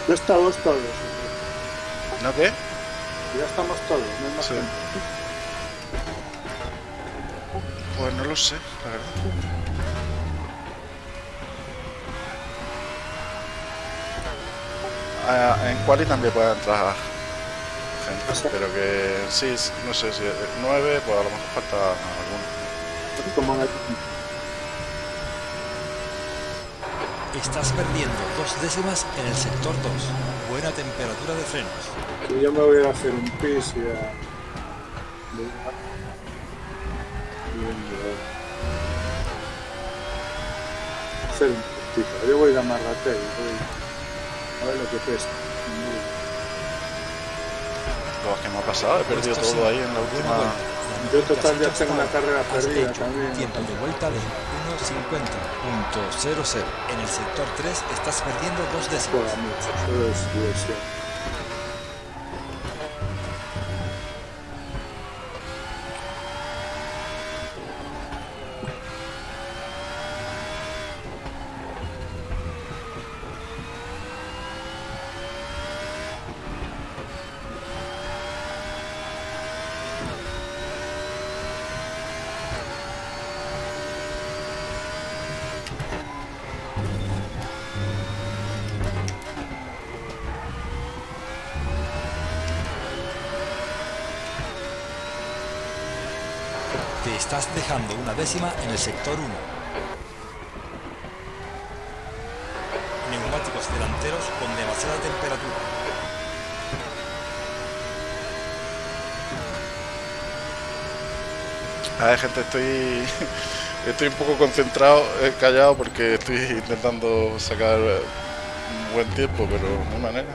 Speaker 4: Ya estamos todos.
Speaker 2: ¿No qué?
Speaker 4: Ya estamos todos, no hay más
Speaker 2: Sí.
Speaker 4: gente.
Speaker 2: Pues no lo sé, la verdad. En Quali también puede entrar gente, pero que sí, no sé si 9, pues a lo mejor falta alguno.
Speaker 1: Estás perdiendo dos décimas en el sector 2. Buena temperatura de frenos.
Speaker 4: Yo me voy a hacer un pis y a... Hacer un poquito. Yo voy a ir a Marratey, voy ver lo que pesa.
Speaker 2: Lo que me ha pasado, he perdido
Speaker 1: Puesto
Speaker 2: todo
Speaker 1: sí.
Speaker 2: ahí en la última.
Speaker 1: vuelta.
Speaker 4: Yo total ya tengo una carrera perdida también.
Speaker 1: Tiempo de vuelta de 1.50.00. En el sector 3 estás perdiendo dos décimas. Décima en el sector 1. Neumáticos delanteros con demasiada temperatura.
Speaker 2: A ver, gente, estoy. Estoy un poco concentrado, eh, callado, porque estoy intentando sacar un buen tiempo, pero no hay manera.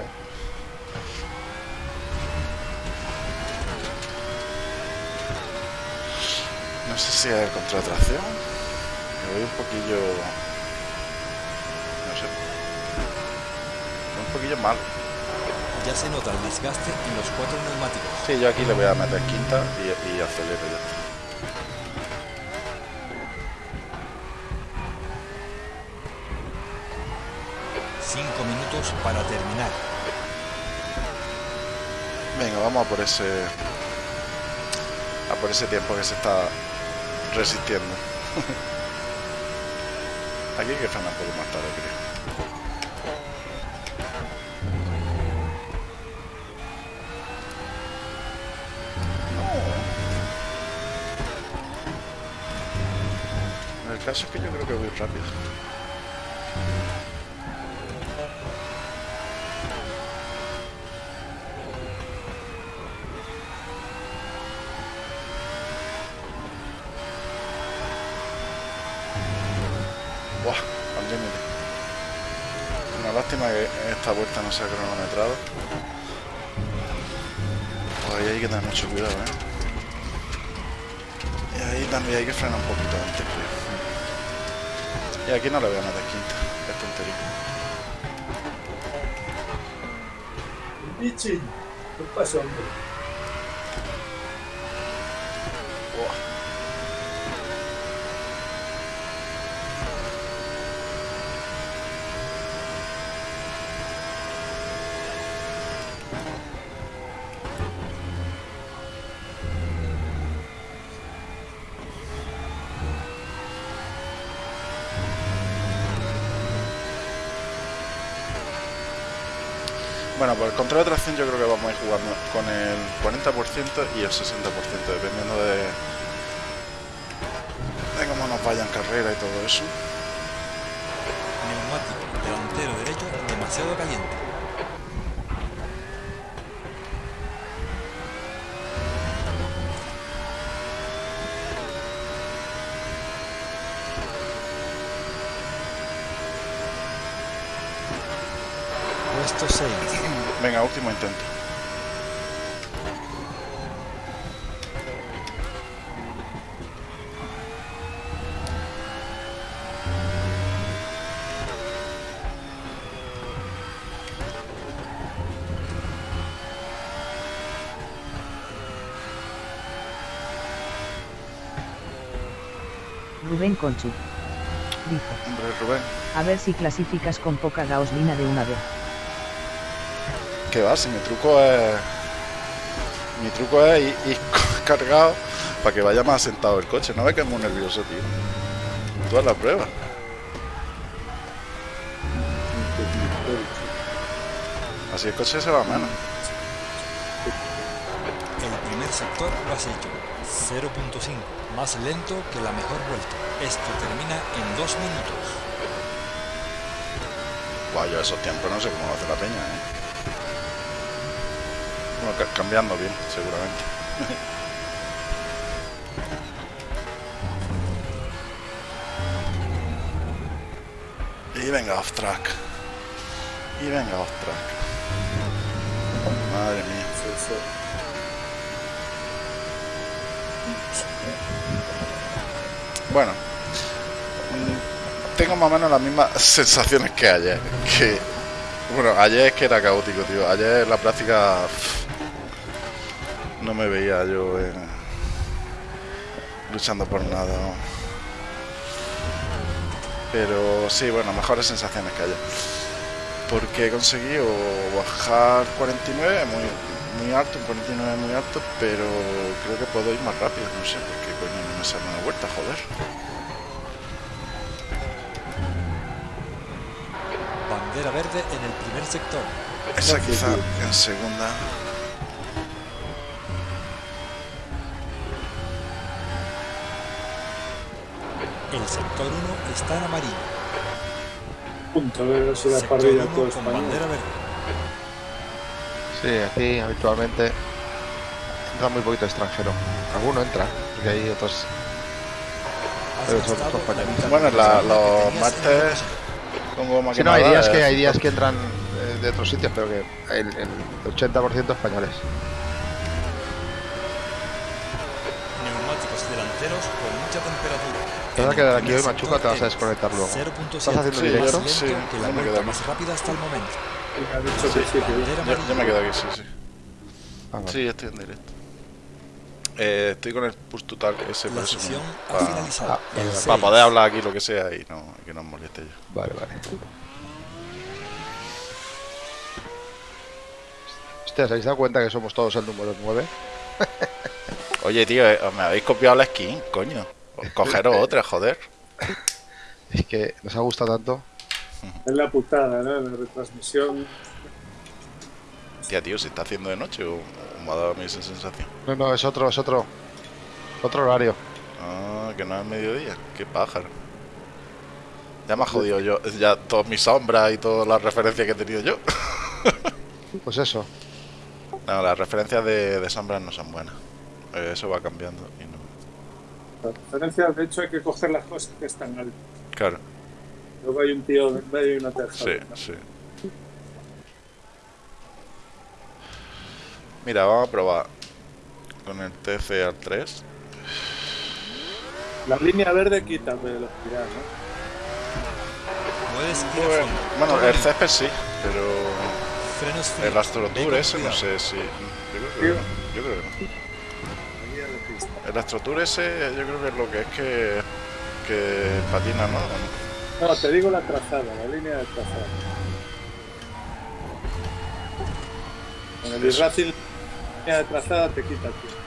Speaker 2: Sé si es contra tracción. Me voy un poquillo. No sé. Un poquillo malo.
Speaker 1: Ya se nota el desgaste en los cuatro neumáticos.
Speaker 2: Sí, yo aquí le voy a meter quinta y, y acelero ya. está.
Speaker 1: Cinco minutos para terminar.
Speaker 2: Venga, vamos a por ese. A por ese tiempo que se está resistiendo. Aquí hay que frenar un poco más tarde, creo. No. El caso es que yo creo que voy rápido. No sea cronometrado. Pues ahí hay que tener mucho cuidado, ¿eh? Y ahí también hay que frenar un poquito antes, creo. Y aquí no le voy a meter quinta, es tontería.
Speaker 4: ¿qué pasa, hombre?
Speaker 2: Control de tracción yo creo que vamos a ir jugando con el 40% y el 60%, dependiendo de, cómo nos vaya en carrera y todo eso.
Speaker 1: Neumático delantero derecho demasiado caliente. Puesto 6.
Speaker 2: Venga, último intento.
Speaker 5: Rubén Conchu. Dice,
Speaker 2: Hombre, Rubén,
Speaker 5: a ver si clasificas con poca gasolina de una vez.
Speaker 2: Que va, si mi truco es. Mi truco es ir, ir cargado para que vaya más sentado el coche. No ve que es muy nervioso, tío. Haz la prueba. Así el coche se va menos.
Speaker 1: El primer sector lo has hecho. 0.5. Más lento que la mejor vuelta. Esto termina en 2 minutos.
Speaker 2: Yo esos tiempos no sé cómo lo hace la peña, ¿eh? Bueno, ca- cambiando bien, seguramente. y venga off track. Y venga off track. Madre mía. Bueno, mm, tengo más o menos las mismas sensaciones que ayer. Que, bueno, ayer es que era caótico, tío. Ayer la práctica no me veía yo eh, luchando por nada. ¿no? Pero sí, bueno, mejores sensaciones que ayer. Porque he conseguido bajar 49 muy, muy alto, un 49 muy alto, pero creo que puedo ir más rápido, no sé por qué coño no me sale una vuelta, joder.
Speaker 1: Bandera verde en el primer sector.
Speaker 2: Esa quizá en segunda.
Speaker 1: El sector 1 está en amarillo.
Speaker 4: Punto, si la
Speaker 1: Sector 1
Speaker 4: todo
Speaker 1: con
Speaker 4: español.
Speaker 1: bandera verde.
Speaker 3: Sí, aquí habitualmente entra muy poquito extranjero. Alguno entra, porque hay otros. Pero son compañeros.
Speaker 2: Bueno,
Speaker 1: de
Speaker 2: la-
Speaker 1: que
Speaker 2: los martes goma
Speaker 3: Sí, no, hay días que
Speaker 2: eh,
Speaker 3: hay días que entran eh, de otros sitios, pero que el, el 80% españoles.
Speaker 1: Neumáticos delanteros con mucha temperatura.
Speaker 3: Te vas a quedar aquí hoy, Machuca, te vas a desconectar luego.
Speaker 1: 0.7.
Speaker 3: ¿Estás haciendo
Speaker 2: Sí,
Speaker 3: directo?
Speaker 1: Más
Speaker 2: Sí,
Speaker 1: que la
Speaker 2: me quedo
Speaker 1: más rápida hasta el momento.
Speaker 2: Yo, me quedo aquí, sí, sí.
Speaker 3: Ah, vale.
Speaker 2: Sí, estoy en directo. Eh, estoy con el push total ese
Speaker 1: La
Speaker 2: por eso
Speaker 1: sesión
Speaker 2: no-
Speaker 1: ha
Speaker 2: pa-
Speaker 1: finalizado.
Speaker 3: ah.
Speaker 2: Para poder hablar aquí lo que sea y no, y que no os moleste yo.
Speaker 3: Vale, vale. Hostia, ¿os habéis dado cuenta que somos todos el número 9?
Speaker 2: Oye, tío, eh, me habéis copiado la skin, coño. Cogeros otra, joder.
Speaker 3: Es que nos ha gustado tanto.
Speaker 4: es la putada, ¿no? La retransmisión.
Speaker 2: Tía, tío, ¿se está haciendo de noche o, o me ha dado a mí esa sensación?
Speaker 3: No, no, es otro, es otro. Otro horario.
Speaker 2: Ah, que no es mediodía. Qué pájaro. Ya me ha jodido yo, ya todas mis sombras y todas las referencias que he tenido yo.
Speaker 3: Pues eso.
Speaker 2: No, las referencias de, de sombras no son buenas. Eh, Eso va cambiando y no.
Speaker 4: La referencia, de hecho, hay que coger las cosas que están altas.
Speaker 2: Claro,
Speaker 4: Luego hay un tío en medio y una tercera.
Speaker 2: sí, sí. Mira, vamos a probar con el TC al 3.
Speaker 4: La línea verde quita velocidad, ¿no?
Speaker 1: Puedes ir a fondo.
Speaker 2: Bueno, el césped sí, pero
Speaker 1: Frenos
Speaker 2: el Astrotour ese no sé si. Yo creo que no. Yo creo que no. El Astrotour ese yo creo que es lo que es que, que patina, ¿no?
Speaker 4: No, te digo la trazada, la línea de trazada. Con el. Racing, la línea de trazada te quita tiempo.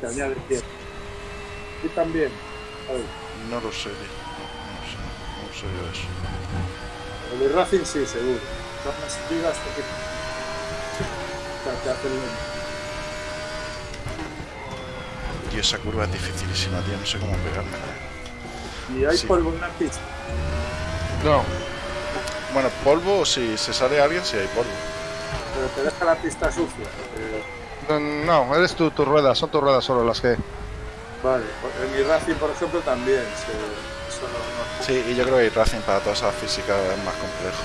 Speaker 4: Te añade tiempo. Y también, a ver,
Speaker 2: No lo sé. No, no sé, no sé yo eso.
Speaker 4: el Racing sí, seguro. Son las te. O sea, te hace lento.
Speaker 2: Tío, esa curva es dificilísima, tío. No sé cómo pegarme.
Speaker 4: Y hay
Speaker 2: Sí.
Speaker 4: polvo en la pista.
Speaker 3: No,
Speaker 2: Bueno, polvo, si se sale alguien, si hay polvo.
Speaker 4: Pero te deja la pista sucia. Eh,
Speaker 3: no, no, eres tú, tus ruedas, son tus ruedas solo las que.
Speaker 4: vale, en mi Racing, por ejemplo, también. Se, no, no-
Speaker 2: Sí, y yo creo que el Racing para todas esas físicas es más complejo.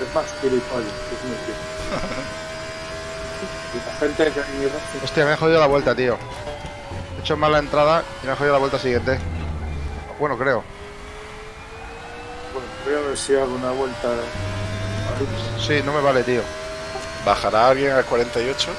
Speaker 4: es más gilipollas, es muy la gente que en mi Racing
Speaker 3: Hostia, me he jodido la vuelta, tío. He hecho mal la entrada y me he jodido la vuelta siguiente. Bueno, creo.
Speaker 4: Bueno, voy a ver si hago una vuelta.
Speaker 3: Sí, no me vale, tío.
Speaker 2: ¿Bajará alguien al 48?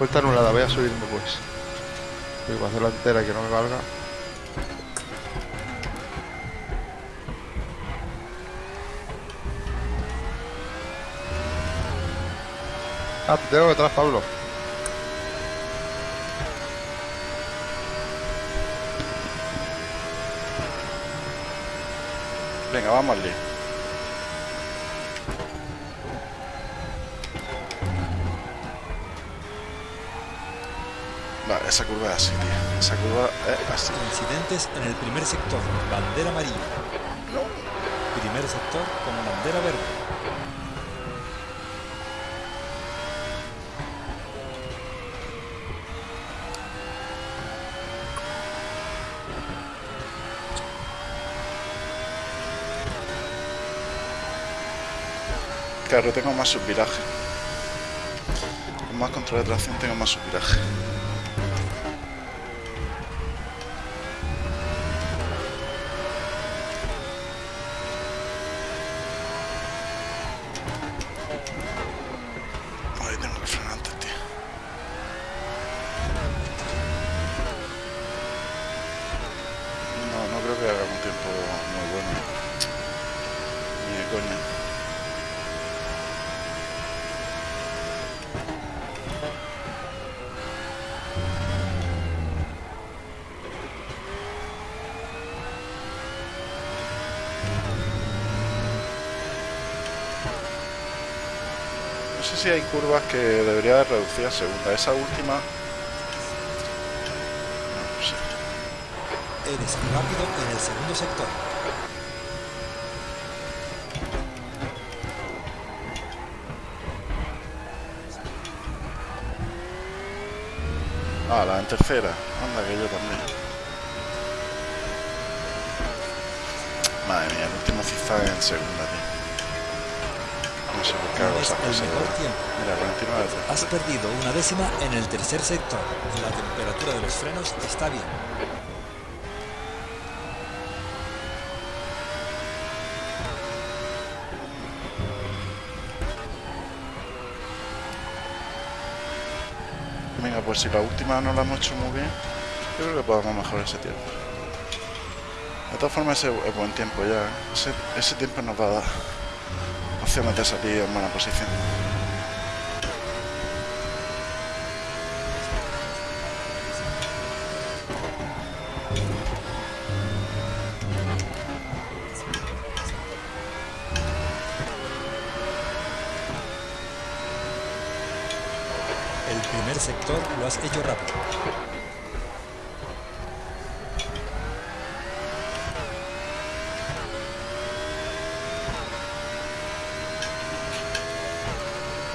Speaker 3: Vuelta anulada, voy a subirme pues. Voy a hacer la entera y que no me valga. Ah, te tengo detrás, Pablo.
Speaker 2: Venga, vamos al lío. Vale, esa curva es así, tío. Esa curva es así.
Speaker 1: Incidentes en el primer sector. Bandera amarilla. Primer sector con bandera verde.
Speaker 2: Claro, tengo más subviraje. Con más control de tracción tengo más subviraje. Ahí tengo que frenar antes, tío. No, no creo que haga un tiempo muy bueno. Ni de coña. No sé si hay curvas que debería de reducir a segunda. Esa última. No sé.
Speaker 1: Eres rápido en el segundo sector.
Speaker 2: Ah, la en tercera. Anda, que yo también. Madre mía, el último está en segunda, tío. No sé por qué hago
Speaker 1: Es
Speaker 2: esas
Speaker 1: el
Speaker 2: cosas.
Speaker 1: mejor
Speaker 2: ¿verdad?
Speaker 1: tiempo.
Speaker 2: Mira, 49 de
Speaker 1: Has perdido una décima en el tercer sector. La temperatura de los frenos está bien.
Speaker 2: Venga, pues si la última no la hemos hecho muy bien, yo creo que podemos mejorar ese tiempo. De todas formas, ese es buen tiempo ya. ¿eh? Ese, ese tiempo nos va a dar opciones de salir en buena posición.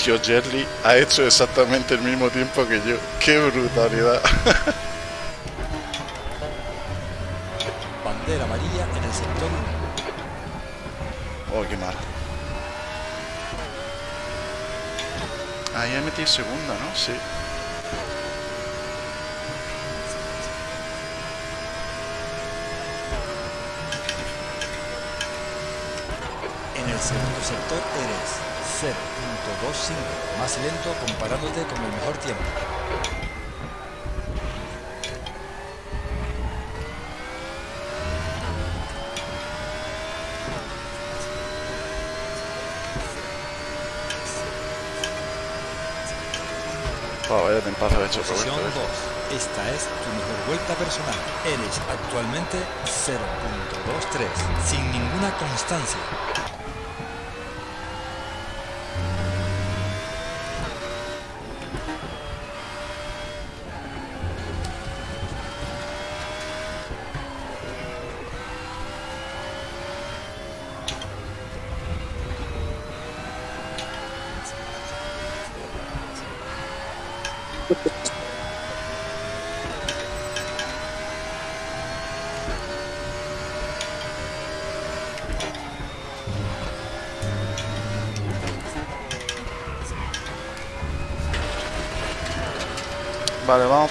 Speaker 2: Jerry ha hecho exactamente el mismo tiempo que yo. ¡Qué brutalidad!
Speaker 1: Bandera amarilla en el sector 1.
Speaker 2: Oh, qué mal. Ahí he metido segunda, ¿no? Sí.
Speaker 1: En el segundo sector eres 0.25 más lento comparándote con el mejor tiempo.
Speaker 2: Oh, hecho
Speaker 1: Posición. 2.
Speaker 2: ¿eh?
Speaker 1: Esta es tu mejor vuelta personal. Eres actualmente 0.23 sin ninguna constancia.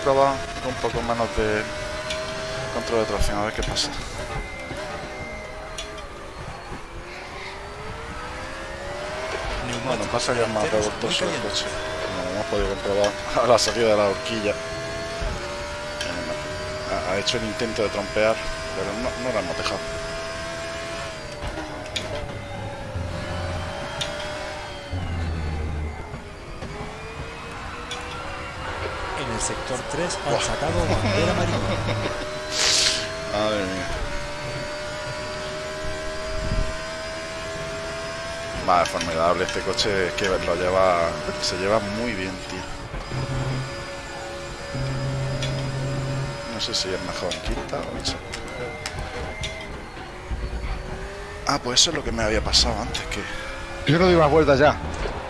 Speaker 2: Vale, vamos a probar con un poco menos de control de tracción, a ver qué pasa. Bueno, pasa que es más revoltoso el coche. Como hemos podido comprobar a la salida de la horquilla. Ha- Ha hecho el intento de trompear, pero no, no lo hemos dejado.
Speaker 1: 3 han sacado bandera amarilla.
Speaker 2: Madre mía. Va, es formidable este coche, es que lo lleva, se lleva muy bien, tío. No sé si es mejor en quinta o en. Ah, pues eso es lo que me había pasado antes, que...
Speaker 3: Yo no doy más vueltas ya.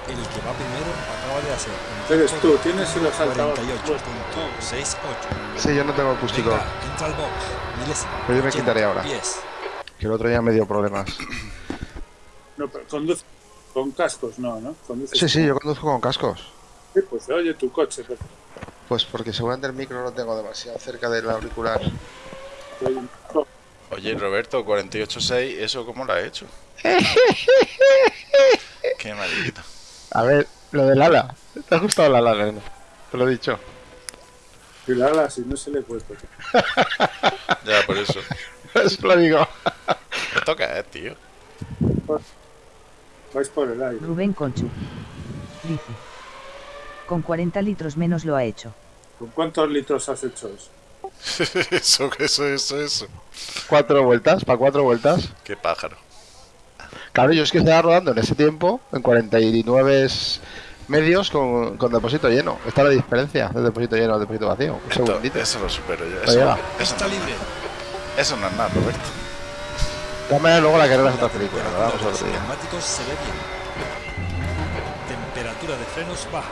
Speaker 1: El que va primero acaba de hacer
Speaker 4: Eres tú, tienes los altavoces.
Speaker 1: 48.68.
Speaker 3: Sí, yo no tengo acústico.
Speaker 1: Venga, entra al box. Milésimo.
Speaker 3: Pero yo me
Speaker 1: 80
Speaker 3: quitaré ahora.
Speaker 1: pies.
Speaker 3: Que el otro día me dio problemas.
Speaker 4: No, pero conduce con cascos, no, ¿no? Conduces
Speaker 3: Sí, sí, yo conduzco con cascos.
Speaker 4: Sí, pues oye tu coche. Pues,
Speaker 3: Pues porque seguramente el micro lo tengo demasiado cerca del auricular.
Speaker 4: Oye,
Speaker 2: Roberto, 48.6, ¿eso cómo lo ha hecho? Qué maldito.
Speaker 3: A ver, lo del ala. ¿Te ha gustado el ala, nena? Te lo he dicho.
Speaker 4: Y la ala, si no se le he puesto.
Speaker 2: Ya, por eso.
Speaker 3: Eso lo digo.
Speaker 2: ¿Esto qué es, tío?
Speaker 4: Vais por el aire.
Speaker 5: Rubén Conchu. Dice. Con 40 litros menos lo ha hecho.
Speaker 4: ¿Con cuántos litros has hecho eso?
Speaker 2: eso, eso, eso, eso.
Speaker 3: Cuatro vueltas, para cuatro vueltas.
Speaker 2: Qué pájaro.
Speaker 3: Claro, yo es que estaba rodando en ese tiempo, en 49 medios con, con depósito lleno. Esta es la diferencia de depósito lleno al depósito vacío. Un
Speaker 2: Esto-
Speaker 3: segundito.
Speaker 2: eso lo supero yo. Eso, eso,
Speaker 1: Está libre.
Speaker 2: eso no es nada, Roberto.
Speaker 3: De maneras, luego la carrera es otra película. La
Speaker 1: Temperatura
Speaker 3: vamos
Speaker 1: de
Speaker 3: a día.
Speaker 1: neumáticos se ve bien. Temperatura de frenos baja.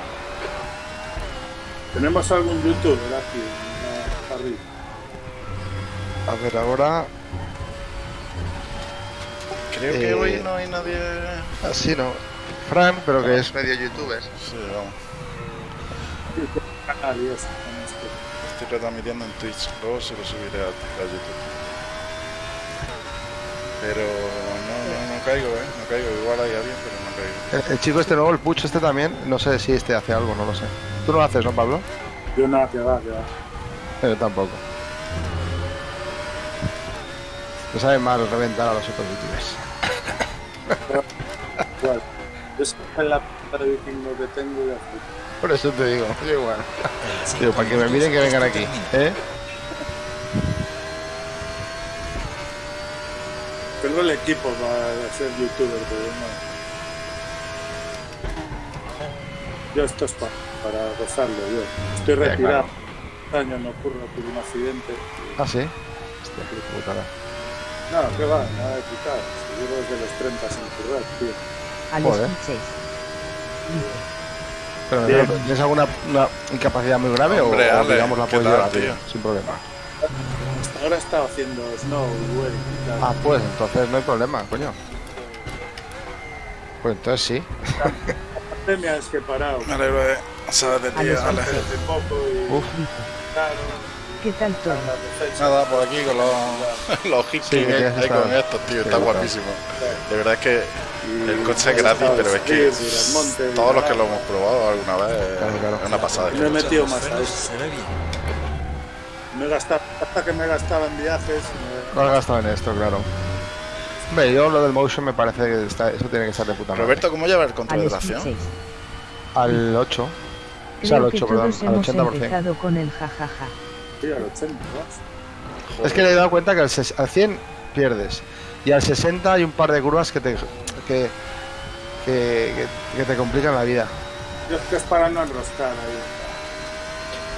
Speaker 4: Tenemos algún en la- arriba.
Speaker 3: A ver, ahora.
Speaker 2: Creo que
Speaker 3: Eh,
Speaker 2: hoy no hay nadie.
Speaker 3: Así no. Fran, pero que es medio youtuber.
Speaker 2: Sí, vamos.
Speaker 4: con esto.
Speaker 2: Estoy retransmitiendo en Twitch. Luego se lo subiré a, a YouTube. Pero no, no, no caigo, ¿eh? No caigo. Igual hay alguien, pero no caigo.
Speaker 3: El, el chico este nuevo, el Puch este también, no sé si este hace algo, no lo sé. Tú no lo haces, ¿no, Pablo?
Speaker 4: Yo nada, que va, que va.
Speaker 3: Yo tampoco. No sabe mal reventar a los otros youtubers.
Speaker 4: Yo en la p de vikingo que tengo ya fui.
Speaker 3: Por eso te digo, yo igual. Digo, para que me miren que vengan aquí. ¿Eh?
Speaker 4: Tengo el equipo para ser youtuber, pero no. Yo esto es para. para gozarlo yo. Estoy retirado. Este año no ocurre por un accidente.
Speaker 3: Ah, sí. Hostia, qué putada.
Speaker 4: No, que va, nada de quitar. Si llevo desde los 30 sin currar, tío.
Speaker 3: Joder.
Speaker 5: 6. Dice,
Speaker 3: Pero
Speaker 4: Bien.
Speaker 3: ¿tienes alguna una incapacidad muy grave o-
Speaker 2: Hombre,
Speaker 3: o,
Speaker 2: Ale,
Speaker 3: digamos la
Speaker 2: ¿qué
Speaker 3: puedes llevar
Speaker 2: tío?
Speaker 3: tío, sin problema?
Speaker 4: Hasta ahora he estado haciendo snow y tal.
Speaker 3: Ah, pues entonces no hay problema, coño. Pues entonces sí.
Speaker 4: La pandemia es que he parado.
Speaker 2: Me alegro de saber de
Speaker 5: A
Speaker 2: ti,
Speaker 5: los
Speaker 2: Ale.
Speaker 5: once.
Speaker 4: Hace poco y
Speaker 3: Uf.
Speaker 4: claro,
Speaker 5: ¿qué tal todo?
Speaker 2: Nada, por aquí con los, los hits
Speaker 3: Sí, que estar-
Speaker 2: con estos, tío, está guapísimo. De verdad es que el coche es
Speaker 4: he
Speaker 2: gratis, pero es que todos los que lo hemos probado alguna vez
Speaker 3: Claro, claro.
Speaker 2: es una pasada.
Speaker 4: No he metido más a
Speaker 1: bien.
Speaker 4: Me he gastado, hasta que me gastaba en viajes. me-
Speaker 3: No has gastado en esto, claro. Hombre, yo lo del motion me parece que está, eso tiene que estar de puta madre.
Speaker 2: Roberto, ¿cómo lleva el control
Speaker 5: Al
Speaker 2: de tracción?
Speaker 5: 6.
Speaker 3: Al 8. O sea, al
Speaker 5: Creo que
Speaker 3: 8, perdón,
Speaker 5: todos
Speaker 3: al
Speaker 5: hemos
Speaker 3: 80%.
Speaker 5: empezado con el jajaja.
Speaker 4: Sí, al 80, vas.
Speaker 3: Es que le he dado cuenta que al, al 100 pierdes. Y al 60 hay un par de curvas que te, que, que, que- te complican la vida.
Speaker 4: Yo es que es para no enroscar ahí.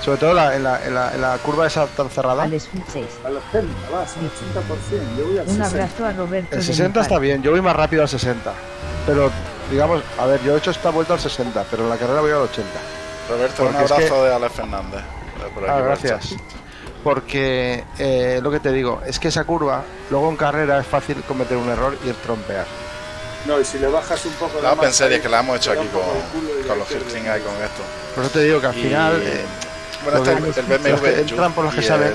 Speaker 3: Sobre todo la- en, la, en, la, en la curva esa tan cerrada.
Speaker 5: Al 6.
Speaker 4: Al 80, vas, al 80%. Yo voy al
Speaker 5: Un
Speaker 4: 60.
Speaker 5: abrazo a Roberto.
Speaker 3: El
Speaker 5: de
Speaker 3: 60
Speaker 5: mi
Speaker 3: está bien, yo voy más rápido al 60. Pero, digamos, a ver, yo he hecho esta vuelta al 60, pero en la carrera voy al 80.
Speaker 2: Roberto, un
Speaker 3: Porque es
Speaker 2: abrazo
Speaker 3: que-
Speaker 2: de Alex Fernández. por aquí,
Speaker 3: Ah,
Speaker 2: el
Speaker 3: gracias. Porque eh, lo que te digo es que esa curva, luego en carrera es fácil cometer un error y trompear.
Speaker 4: No, y si le bajas un poco
Speaker 2: La
Speaker 4: más ahí,
Speaker 2: que la hemos hecho aquí con,
Speaker 4: el y
Speaker 2: con los. Hirtling ahí con esto.
Speaker 3: Por eso te digo que al
Speaker 2: Y-
Speaker 3: final, eh,
Speaker 2: Bueno,
Speaker 3: los
Speaker 2: este
Speaker 3: de-
Speaker 2: es el
Speaker 3: los
Speaker 2: BMW
Speaker 3: que entran por los que
Speaker 2: y
Speaker 3: saben,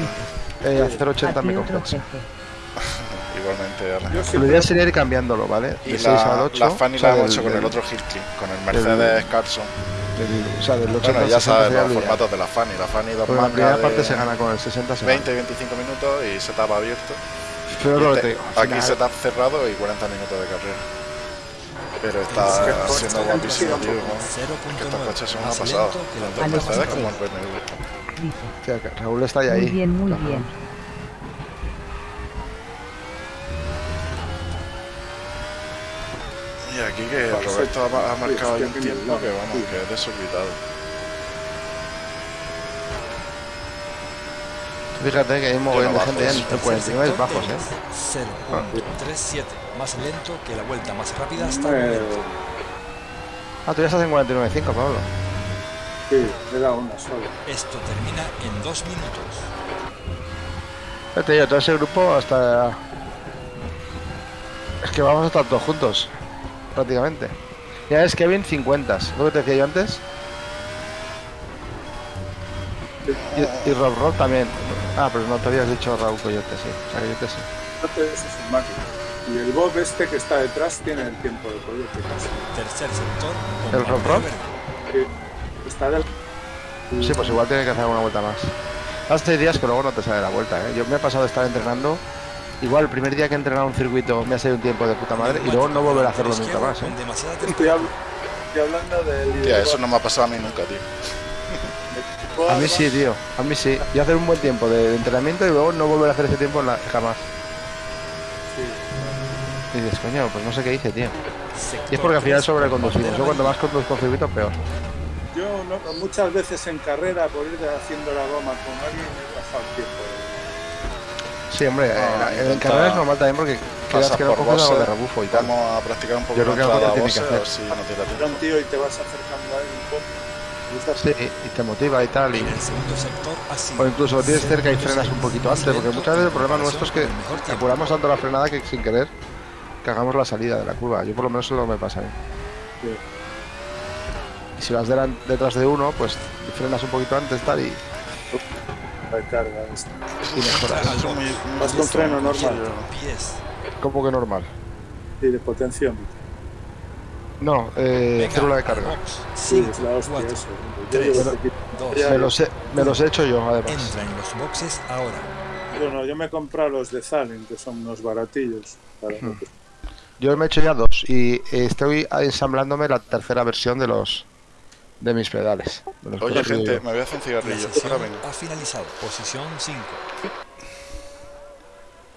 Speaker 2: el-
Speaker 3: eh, hacer 80
Speaker 5: A
Speaker 3: me
Speaker 5: ti otro
Speaker 3: compensa.
Speaker 2: Igualmente,
Speaker 3: Lo ideal sería ir cambiándolo, ¿vale?
Speaker 2: Y
Speaker 3: De 6 al
Speaker 2: la,
Speaker 3: 8.
Speaker 2: la Fanny
Speaker 3: o sea,
Speaker 2: la hemos hecho con el otro Hirtling, con el Mercedes Carson.
Speaker 3: o sea, del 80
Speaker 2: Bueno,
Speaker 3: al
Speaker 2: ya
Speaker 3: 60
Speaker 2: sabes los formatos de la Fanny. La Fanny dos
Speaker 3: Porque la primera parte se gana con el 60 se gana.
Speaker 2: 20 y 25 minutos y setup abierto.
Speaker 3: Pero
Speaker 2: Y
Speaker 3: lo que
Speaker 2: este-
Speaker 3: te digo, al
Speaker 2: aquí
Speaker 3: final-
Speaker 2: setup cerrado y 40 minutos de carrera. Pero está siendo guapísimo, tío.
Speaker 4: ¿no?
Speaker 2: Que estos
Speaker 1: 0.9.
Speaker 2: coches son una pasada. Tanto
Speaker 5: los
Speaker 2: Mercedes como el
Speaker 5: 16.
Speaker 2: BMW.
Speaker 3: O sea, que Raúl está ya ahí.
Speaker 5: Muy bien, muy bien.
Speaker 2: Y aquí que Roberto ha, ha marcado ahí un tiempo que vamos, que es desorbitado.
Speaker 3: Fíjate que hay un mogollón de gente en en 49 bajos, ¿eh?
Speaker 1: 0.37. Más lento que la vuelta más rápida hasta el momento.
Speaker 3: Ah, tú ya estás en 49.5, Pablo.
Speaker 4: sí, le da una sola.
Speaker 1: Esto termina en dos minutos.
Speaker 3: Ya te digo, todo ese grupo hasta... Es que vamos a estar todos juntos, prácticamente. Ya es Kevin 50, lo que te decía yo antes. Y, y Rob Rob también. Ah, pero no te habías dicho Raúl Coyote, sí. O sea, Coyote sí.
Speaker 4: Es un máquina. Y el Bob este que está detrás tiene el tiempo de coyote casi.
Speaker 1: Tercer sector.
Speaker 3: ¿El Rob Rob?
Speaker 4: Está del...
Speaker 3: Sí, pues igual tiene que hacer una vuelta más. Hace días que luego no te sale la vuelta, ¿eh? Yo me he pasado de estar entrenando. Igual el primer día que he entrenado un circuito me ha salido un tiempo de puta madre y luego no volver a hacerlo nunca más, ¿eh?
Speaker 4: Estoy, hablando del...
Speaker 2: Tía, eso no me ha pasado a mí nunca, tío.
Speaker 3: A mí sí, tío. A mí sí. Yo hacer un buen tiempo de entrenamiento y luego no volver a hacer ese tiempo jamás. Y dices, coño, pues no sé qué hice, tío. Y es porque al final sobreconducimos. Yo cuando más conduzco circuitos, peor.
Speaker 4: Yo no- muchas veces en carrera por ir haciendo la goma con alguien he pasado el tiempo.
Speaker 3: Sí, hombre,
Speaker 2: Ah,
Speaker 3: en- carrera es normal también porque quedas que no
Speaker 2: por
Speaker 3: coges algo de rebufo y tal.
Speaker 2: Vamos a practicar un poco
Speaker 3: Yo creo que
Speaker 2: entrada
Speaker 3: te
Speaker 2: a
Speaker 3: tiene que hacer.
Speaker 2: si no
Speaker 4: un tío y te vas acercando a él un poco. y estás-
Speaker 3: Sí, y te motiva y tal. Y...
Speaker 1: En el segundo sector así.
Speaker 3: O incluso lo tienes cerca y frenas un poquito antes, porque muchas veces el problema nuestro es que apuramos tanto la frenada que sin querer cagamos la salida de la curva. Yo por lo menos eso es lo que me pasa a mí.
Speaker 4: Sí.
Speaker 3: Y si vas delan- detrás de uno, pues frenas un poquito antes tal y,
Speaker 4: recarga esta.
Speaker 3: y mejoras.
Speaker 4: Vas con freno normal.
Speaker 1: Pies.
Speaker 3: Como que normal.
Speaker 4: Y de potenciómetro.
Speaker 3: No, eh, célula de carga.
Speaker 4: Sí, es la hostia eso.
Speaker 3: Me los, he, me los he hecho yo, además.
Speaker 1: Entra en los boxes ahora.
Speaker 4: Yo no, yo me he comprado los de Zalin, que son unos baratillos. Para
Speaker 3: Hmm.
Speaker 4: que-
Speaker 3: Yo me he hecho ya dos y estoy ensamblándome la tercera versión de los de mis pedales. de los
Speaker 2: Oye, gente, me voy a hacer un cigarrillo. Ahora vengo.
Speaker 1: ha finalizado. Posición 5.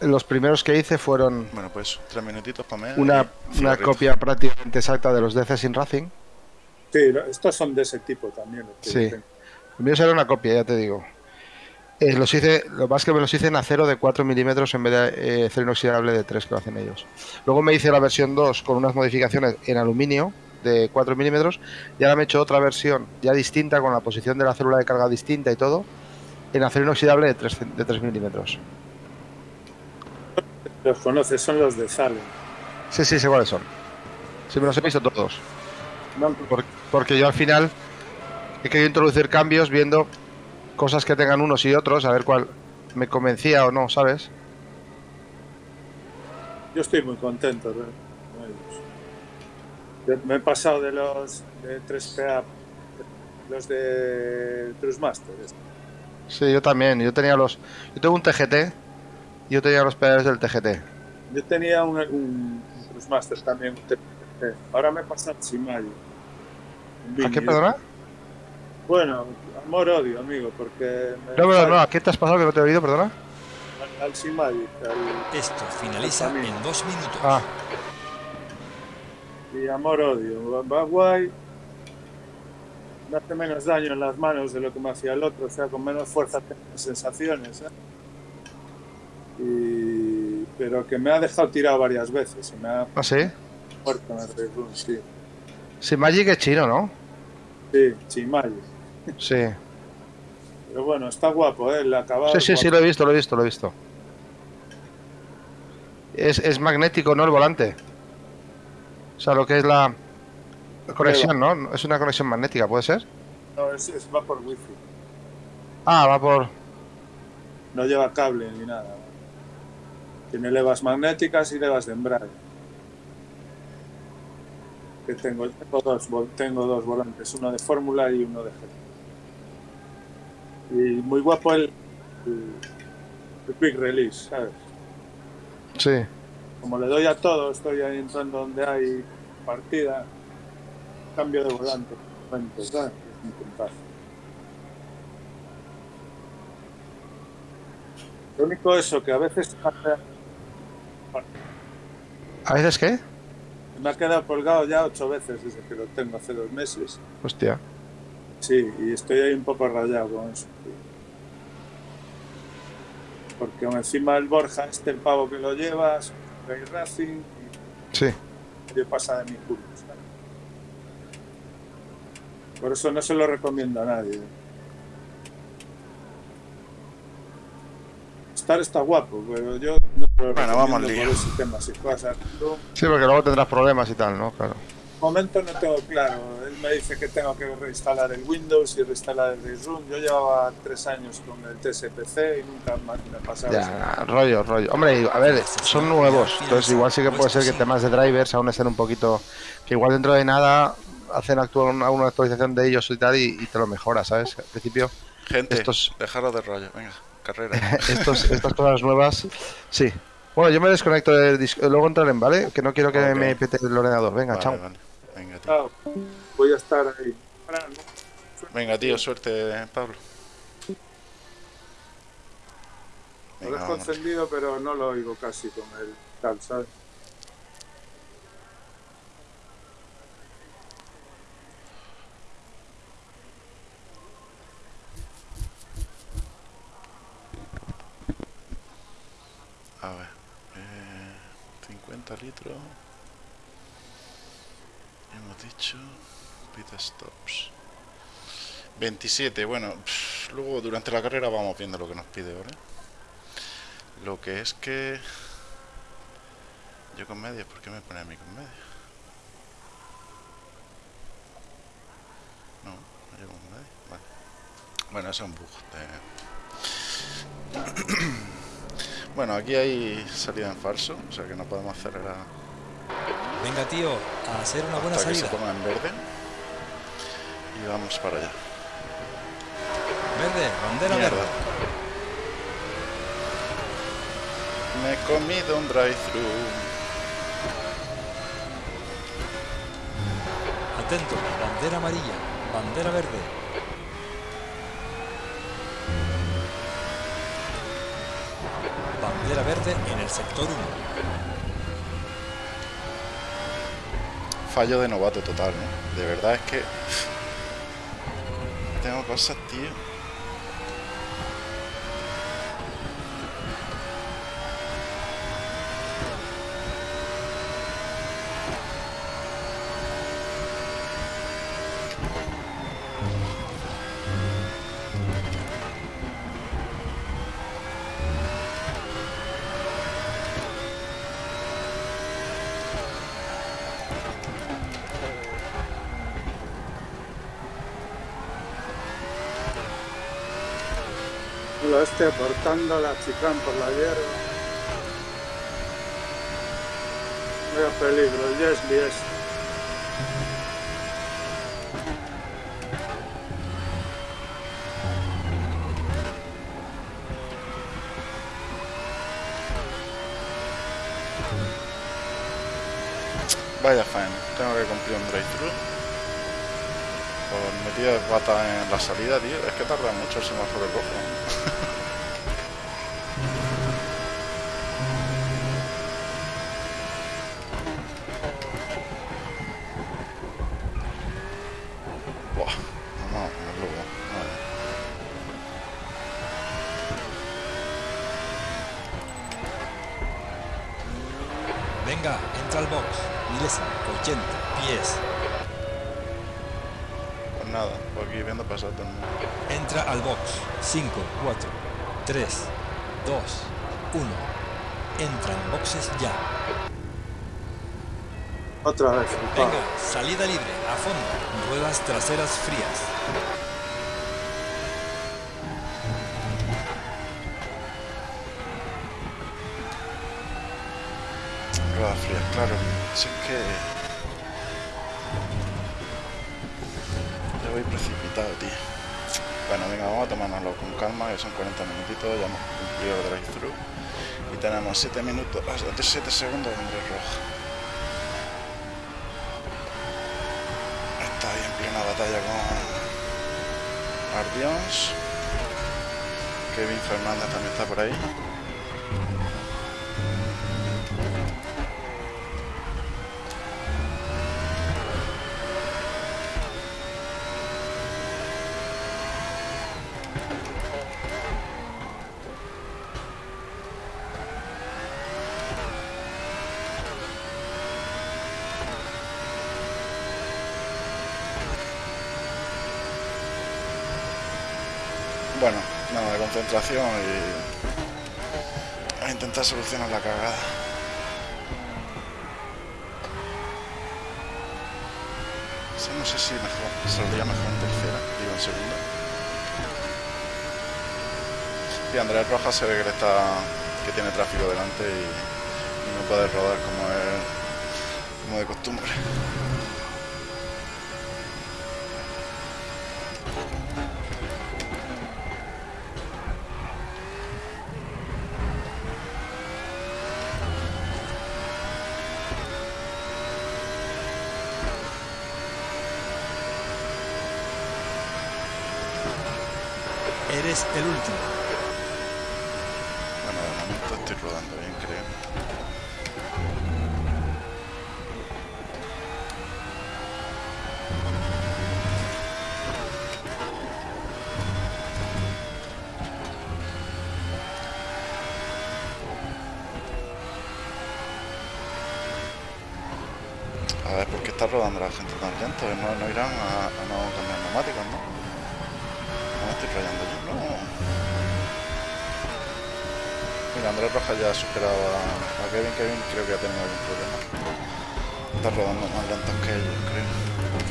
Speaker 3: Los primeros que hice fueron
Speaker 2: Bueno, pues tres minutitos para mí.
Speaker 3: una, una copia prácticamente exacta de los DC Sin Racing.
Speaker 4: Sí, estos son de ese tipo también.
Speaker 3: Sí. El mío será una copia, ya te digo. Eh, los hice, lo más que me los hice en acero de 4 milímetros en vez de eh, acero inoxidable de 3 que lo hacen ellos. Luego me hice la versión 2 con unas modificaciones en aluminio de 4 milímetros y ahora me he hecho otra versión ya distinta con la posición de la célula de carga distinta y todo en acero inoxidable de 3, de 3 milímetros.
Speaker 4: Los conoces, son los de Salem.
Speaker 3: Sí, sí, sé cuáles son. Sí, me los he visto todos. Porque yo al final he querido introducir cambios viendo cosas que tengan unos y otros, a ver cuál me convencía o no, ¿sabes?
Speaker 4: Yo estoy muy contento ¿eh? Yo Me he pasado de los de 3PA, los de Trustmaster.
Speaker 3: Sí, yo también. Yo tenía los. Yo tengo un TGT. y Yo tenía los pedales del TGT.
Speaker 4: Yo tenía un, un, Trustmaster también. un TPC. Ahora me he pasado al Simayo.
Speaker 3: ¿A qué,
Speaker 4: Vini.
Speaker 3: perdona?
Speaker 4: Bueno, amor-odio, amigo, porque... me-
Speaker 3: No, pero no, ¿a qué te has pasado que no te he oído, perdona?
Speaker 4: Al, al Simagic, al-
Speaker 1: Esto finaliza en dos minutos.
Speaker 3: Ah,
Speaker 4: y amor-odio. Va, va guay. Me hace menos daño en las manos de lo que me hacía el otro, o sea, con menos fuerza tengo sensaciones. ¿eh? Y... Pero que me ha dejado tirado varias veces y me ha
Speaker 3: ¿ah, sí?
Speaker 4: muerto en el Red Room, sí.
Speaker 3: Sí, Magic es chino, ¿no?
Speaker 4: Sí, Chimayo.
Speaker 3: Sí.
Speaker 4: Pero bueno, está guapo, ¿eh? El acabado.
Speaker 3: Sí, sí, sí, lo he visto, lo he visto, lo he visto. Es, es magnético, ¿no? El volante. O sea, lo que es la conexión, ¿no? Es una conexión magnética, ¿puede ser?
Speaker 4: No, es, es- va por wifi.
Speaker 3: Ah, va por...
Speaker 4: No lleva cable ni nada. Tiene levas magnéticas y levas de embrague. Que tengo, tengo, dos, tengo dos volantes, uno de fórmula y uno de GT. Y muy guapo el, el, quick release, ¿sabes?
Speaker 3: Sí.
Speaker 4: Como le doy a todo, estoy ahí entrando donde hay partida, cambio de volante. ¿sabes? Es un puntazo. Lo único eso, que a veces
Speaker 3: ¿A veces qué?
Speaker 4: me ha quedado colgado ya ocho veces desde que lo tengo hace dos meses.
Speaker 3: Hostia.
Speaker 4: Sí, y estoy ahí un poco rayado con eso. Porque encima el Borja, este el pavo que lo lleva, es un Ray Racing
Speaker 3: Sí.
Speaker 4: y le pasa de mi culo. ¿sabes? Por eso no se lo recomiendo a nadie. Star está guapo, pero yo no lo
Speaker 2: Bueno, vamos
Speaker 4: recomiendo por ese tema. Si tú,
Speaker 3: Sí, porque luego tendrás problemas y tal, ¿no? Claro.
Speaker 4: De momento no tengo claro. Él me dice que tengo que reinstalar el Windows y reinstalar el Room. Yo llevaba tres años con el TSPC y nunca más me pasaba eso.
Speaker 3: Ya, rollo, rollo. Hombre, a ver, son nuevos. Entonces igual sí que puede ser que temas de drivers aún estén un poquito... Que igual dentro de nada hacen actuar una, una actualización de ellos y tal y, y te lo mejora, ¿sabes? Al principio
Speaker 2: Gente,
Speaker 3: Estos-
Speaker 2: dejaros de rollo. Venga, carrera.
Speaker 3: estos, estas cosas nuevas, sí. Bueno, yo me desconecto del disco, luego entraré, ¿vale? Que no quiero que me pete el ordenador. Venga,
Speaker 2: Vale,
Speaker 3: chao.
Speaker 2: vale. Venga, tío.
Speaker 4: Voy a estar ahí.
Speaker 2: Venga, tío, suerte, Pablo.
Speaker 4: Lo dejo
Speaker 2: vámonos.
Speaker 4: encendido, pero no lo oigo casi con el tal, ¿sabes?
Speaker 2: A ver. eh, 50 litros. Hemos dicho. Pit stops. 27. Bueno, pff, luego durante la carrera vamos viendo lo que nos pide, ¿vale? Lo que es que. Yo con media, ¿por qué me pone a mí con media? No, no llevo con media. Vale. Bueno, eso es un bug. de- Bueno, aquí hay salida en falso, o sea que no podemos acelerar
Speaker 1: Venga, tío, a hacer una buena
Speaker 2: hasta que se
Speaker 1: salida.
Speaker 2: ponga en verde. Y vamos para allá.
Speaker 1: Verde, bandera
Speaker 2: Mierda.
Speaker 1: verde.
Speaker 2: Me he comido un drive-thru.
Speaker 1: Atento, bandera amarilla, bandera verde. Bandera verde en el sector 1.
Speaker 2: Fallo de novato total. De verdad es que... Tengo cosas, tío.
Speaker 4: Portando la chicán por la hierba. Vaya peligro, el Jesli es.
Speaker 2: Vaya faena, tengo que cumplir un. Por metida de pata en la salida, tío. Es que tarda mucho el semáforo rojo.
Speaker 1: Traseras frías.
Speaker 2: Ruedas frías, claro. Es que... Ya voy precipitado, tío. Bueno, venga, vamos a tomárnoslo con calma, que son 40 minutitos, ya hemos cumplido el drive-thru. Y tenemos 7 minutos, 7 segundos de Roja. Está ahí en plena batalla con Ardions. Kevin Fernández también está por ahí. Bueno, nada de concentración y a intentar solucionar la cagada. Sí, no sé si mejor, saldría mejor en tercera, digo en segunda. Y Andrés Rojas se ve que está que tiene tráfico delante y, y no puede rodar como es como de costumbre.
Speaker 1: Eres el último.
Speaker 2: Bueno, de momento estoy rodando bien, creo. A ver, ¿por qué está rodando la gente tan lento? No, no irán a, Ya ha superado a, a Kevin. Kevin creo que ha tenido algún problema. Está rodando más lentos que ellos, creo.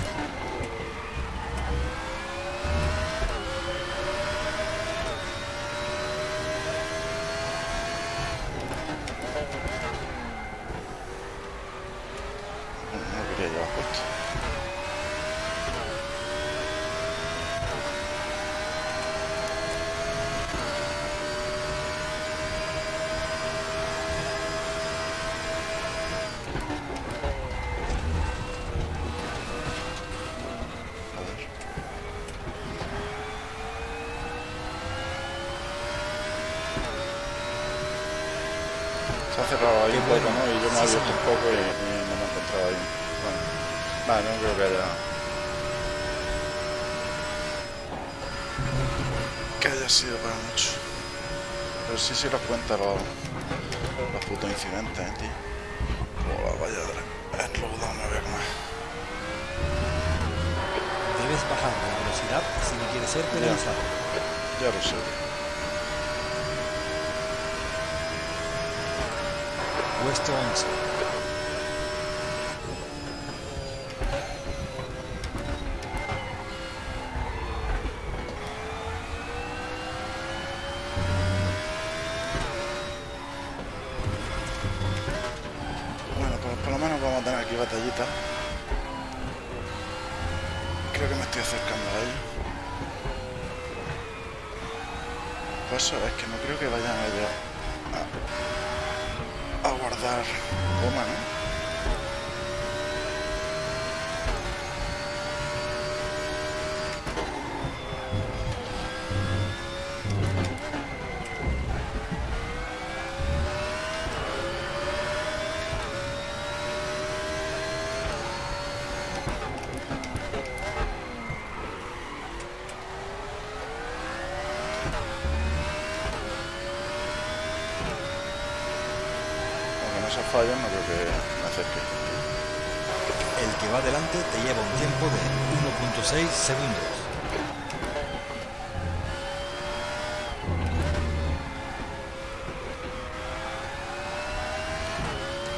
Speaker 1: 6 segundos.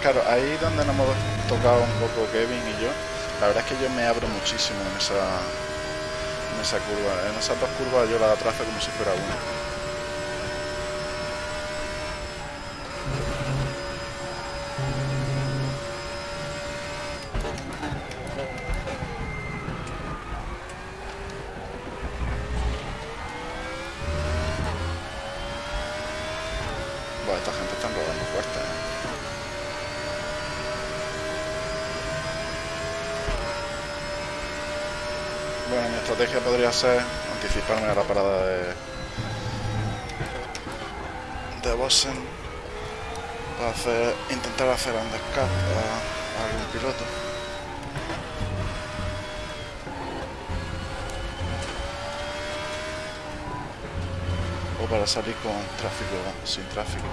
Speaker 2: Claro, ahí donde nos hemos tocado un poco Kevin y yo, la verdad es que yo me abro muchísimo en esa, en esa curva. En esas dos curvas yo la atrazo como si fuera una. anticiparme a la parada de, de Bossen para hacer, intentar hacer undercut a, a algún piloto. O para salir con tráfico, sin tráfico.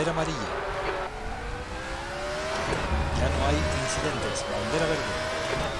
Speaker 1: bandera amarilla.
Speaker 2: Ya
Speaker 1: no hay incidentes, bandera verde.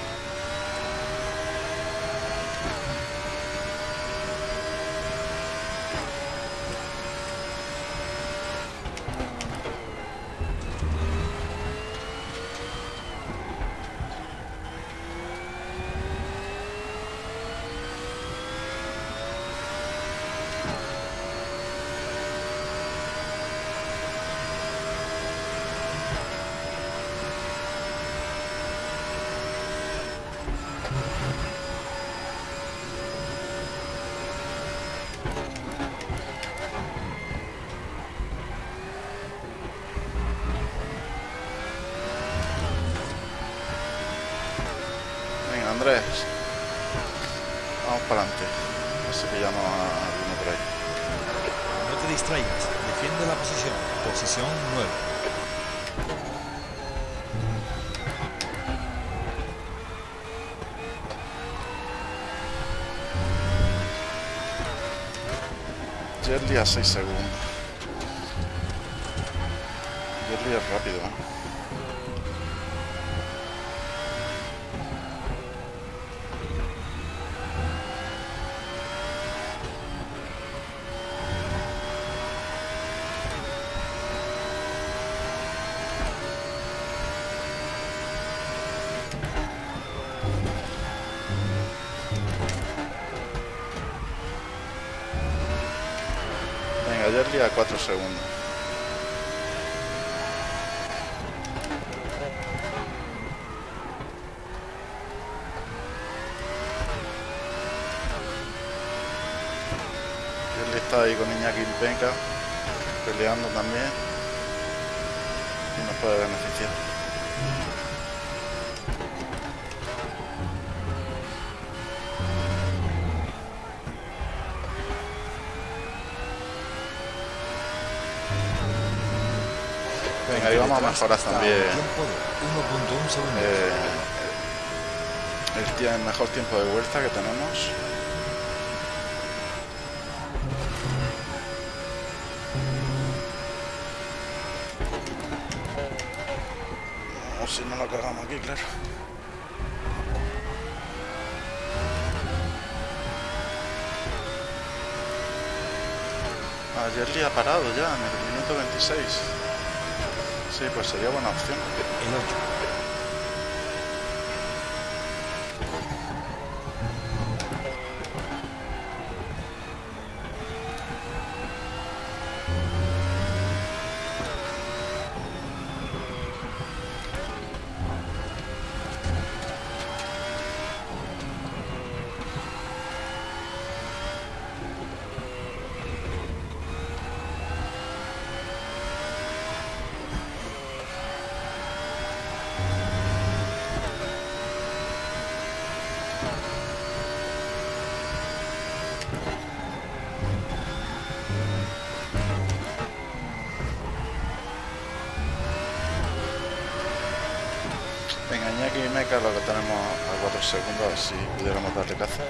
Speaker 2: Jerry a Mejorar
Speaker 1: está
Speaker 2: también
Speaker 1: Tiempo de 1.1 segundos.
Speaker 2: eh, el, el mejor tiempo de vuelta que tenemos. O si no lo cagamos aquí, claro. Ayer le ha parado ya en el minuto 26. Sí, pues sería buena opción.
Speaker 1: El 8.
Speaker 2: A 4 segundos, a ver si pudiéramos darle caza.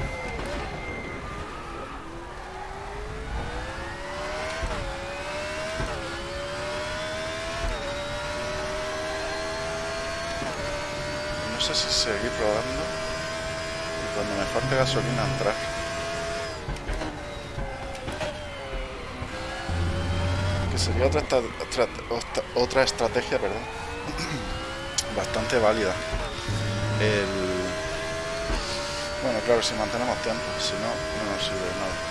Speaker 2: No sé si seguir rodando y cuando me falte gasolina entrar. Que sería otra- otra estrategia, perdón, bastante válida. El... Claro, si mantenemos tiempo, si no, no nos sirve de nada.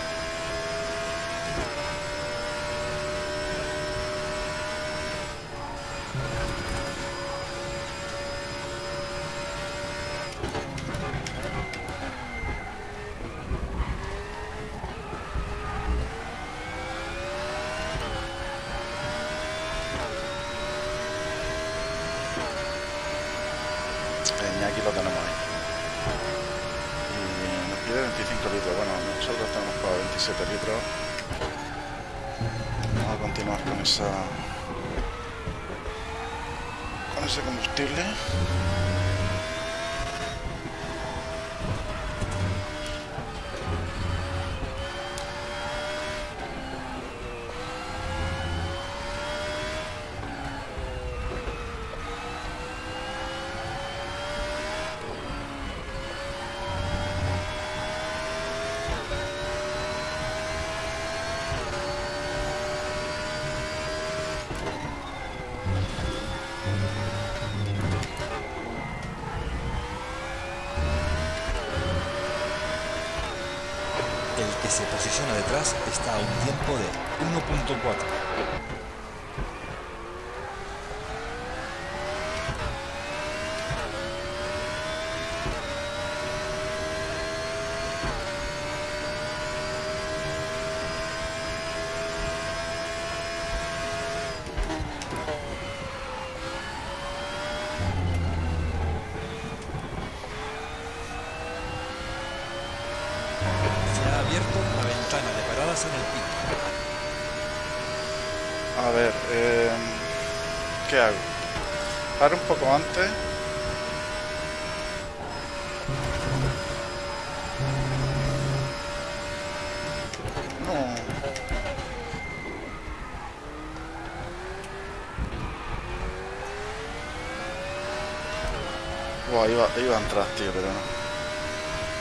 Speaker 2: Iba, iba a entrar, tío, pero no.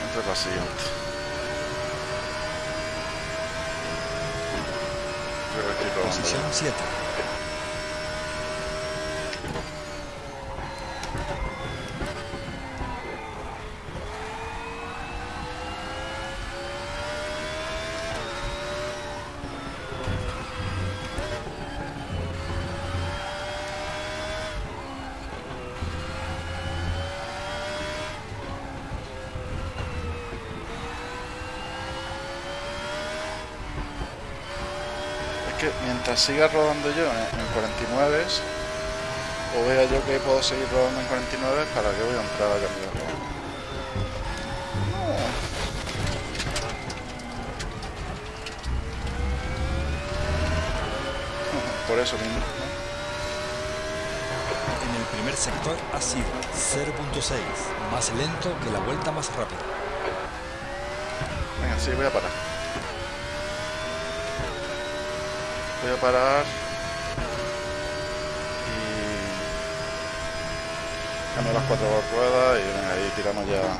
Speaker 2: Entré para la siguiente. Creo que probando ya.
Speaker 1: Posición 7.
Speaker 2: Mientras siga rodando yo en, en 49 o vea yo que puedo seguir rodando en 49 para que voy a entrar a cambiarlo. No. Por eso mismo.
Speaker 1: En el primer sector ha sido 0.6, más lento que la vuelta más rápida.
Speaker 2: Venga, sí, voy a parar. Voy a parar. Y. Cambio las cuatro ruedas y ahí tiramos ya.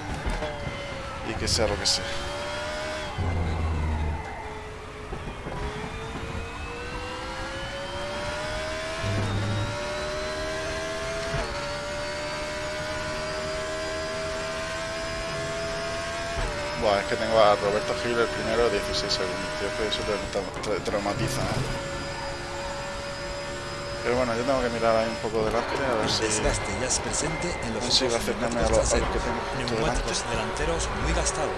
Speaker 2: Y que sea lo que sea. Buah, es que tengo a Roberto Gil el primero 16 segundos, tío, que eso te, traumatiza, ¿no? Bueno, yo tengo que mirar ahí un poco delante a ver
Speaker 1: El
Speaker 2: si...
Speaker 1: desgaste ya es presente en los otros
Speaker 2: acercarme a lo, a lo que tengo delante.
Speaker 1: Neumáticos delanteros muy gastados.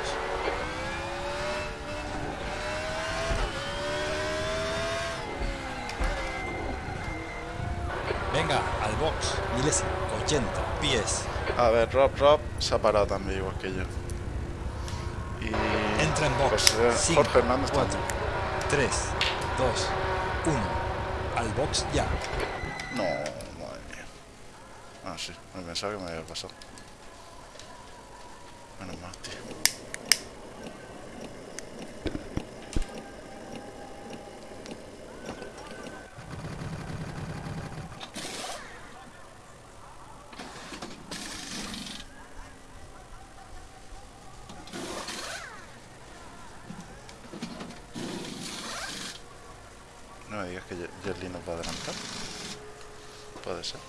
Speaker 1: Venga, al box, milésimo, 80 pies.
Speaker 2: A ver, Rob, Rob se ha parado también igual que yo. Y...
Speaker 1: Entra en box.
Speaker 2: José,
Speaker 1: 5,
Speaker 2: Jorge Hernández
Speaker 1: 4,
Speaker 2: también.
Speaker 1: 3, 2, 1. Al box ya.
Speaker 2: No, madre mía. Ah, sí, me pensaba que me había pasado. Menos mal, tío. No me digas que Ye- Yerli nos va a adelantar. Puede ser.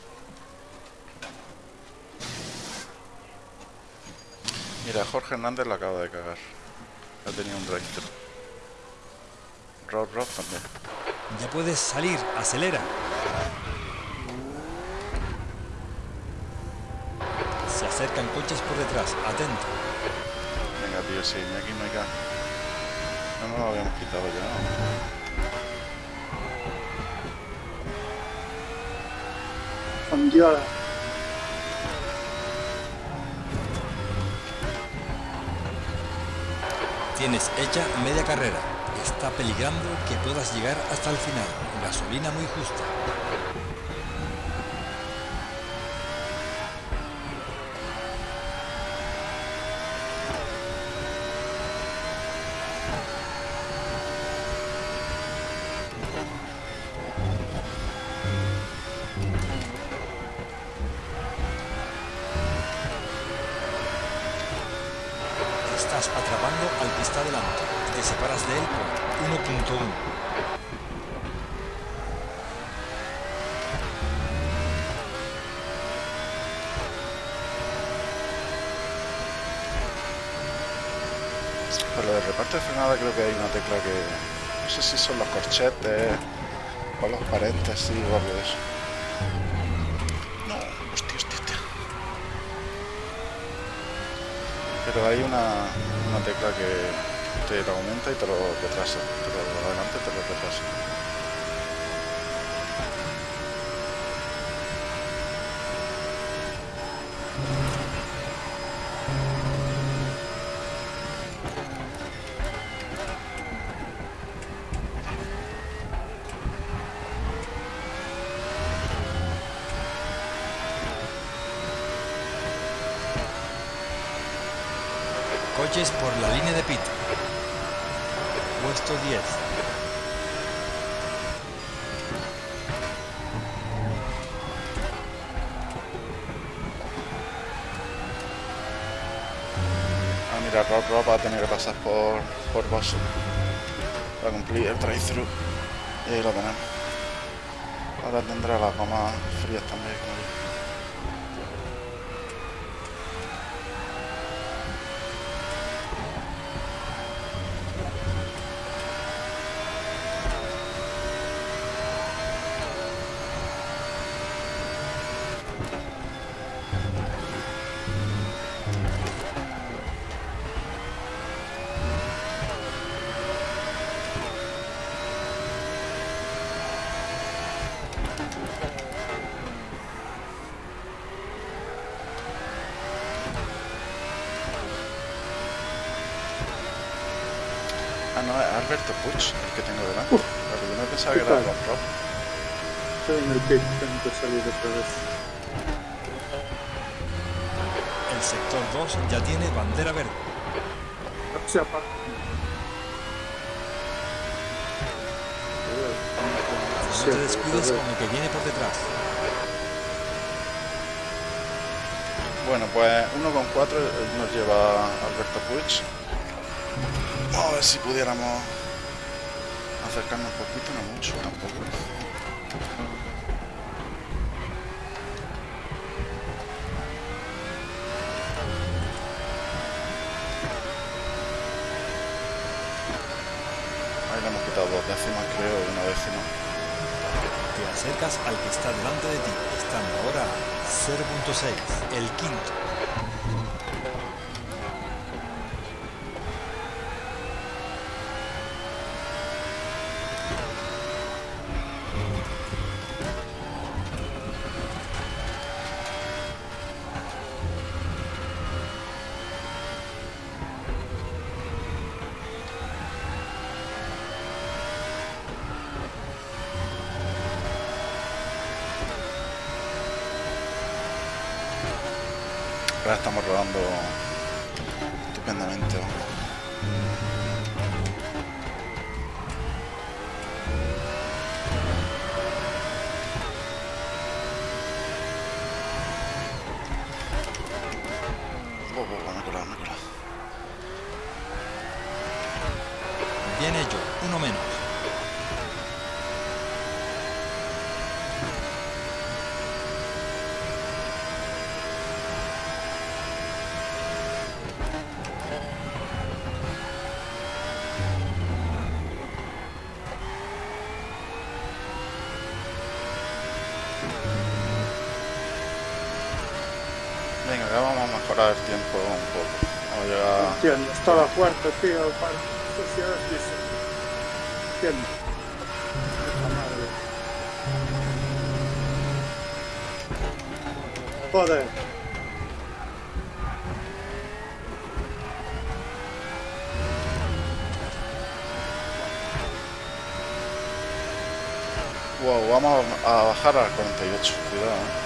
Speaker 2: La acaba de cagar. Ha tenido un drive-thru. Rob Rob también.
Speaker 1: Ya puedes salir, acelera. Se acercan coches por detrás, atento.
Speaker 2: Venga, tío, sí, ni aquí no hay que... No nos lo habíamos quitado ya, ¿no?
Speaker 4: Fondiola.
Speaker 1: Tienes hecha media carrera. Está peligrando que puedas llegar hasta el final. Gasolina muy justa. Estás atrapando al que está delante. Te separas de él por 1.1.
Speaker 2: Para lo de reparto de frenada creo que hay una tecla que... No sé si son los corchetes o los paréntesis algo de eso. No, hostia, hostia, hostia. Pero hay una, una tecla que te lo aumenta y te lo retrasa. Te lo adelanta y te lo retrasa.
Speaker 1: Por,
Speaker 2: por Bosso para cumplir el drive-thru. Y ahí lo tenemos. Ahora tendrá las gomas frías también. como yo. Ah, no, es Alberto Puig el que tengo delante. Porque yo no pensaba que era
Speaker 4: Claro.
Speaker 2: Rob Rob.
Speaker 4: Estoy en el pit, tengo
Speaker 1: El sector 2 ya tiene bandera verde.
Speaker 4: No se apaga.
Speaker 1: No te descuides con el que viene por detrás.
Speaker 2: Bueno, pues 1,4 nos lleva Alberto Puig. Vamos a ver si pudiéramos acercarnos un poquito, no mucho tampoco. Quitado dos décimas, creo, una décima.
Speaker 1: Te acercas al que está delante de ti, estando ahora a 0.6, el quinto.
Speaker 4: Tío, para sociedad. Puta madre. Joder.
Speaker 2: Wow, vamos a bajar al 48. Cuidado,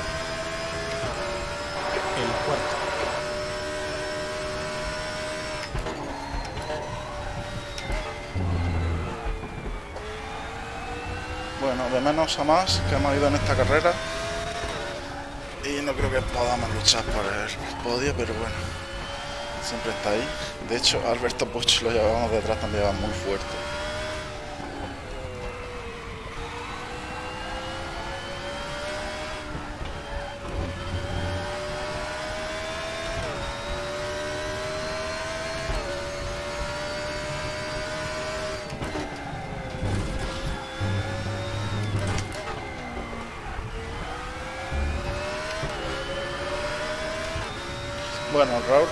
Speaker 2: de menos a más que hemos ido en esta carrera. Y no creo que podamos luchar por el podio, pero bueno. Siempre está ahí. De hecho, Alberto Puch lo llevábamos detrás también va muy fuerte. Bueno, Raúl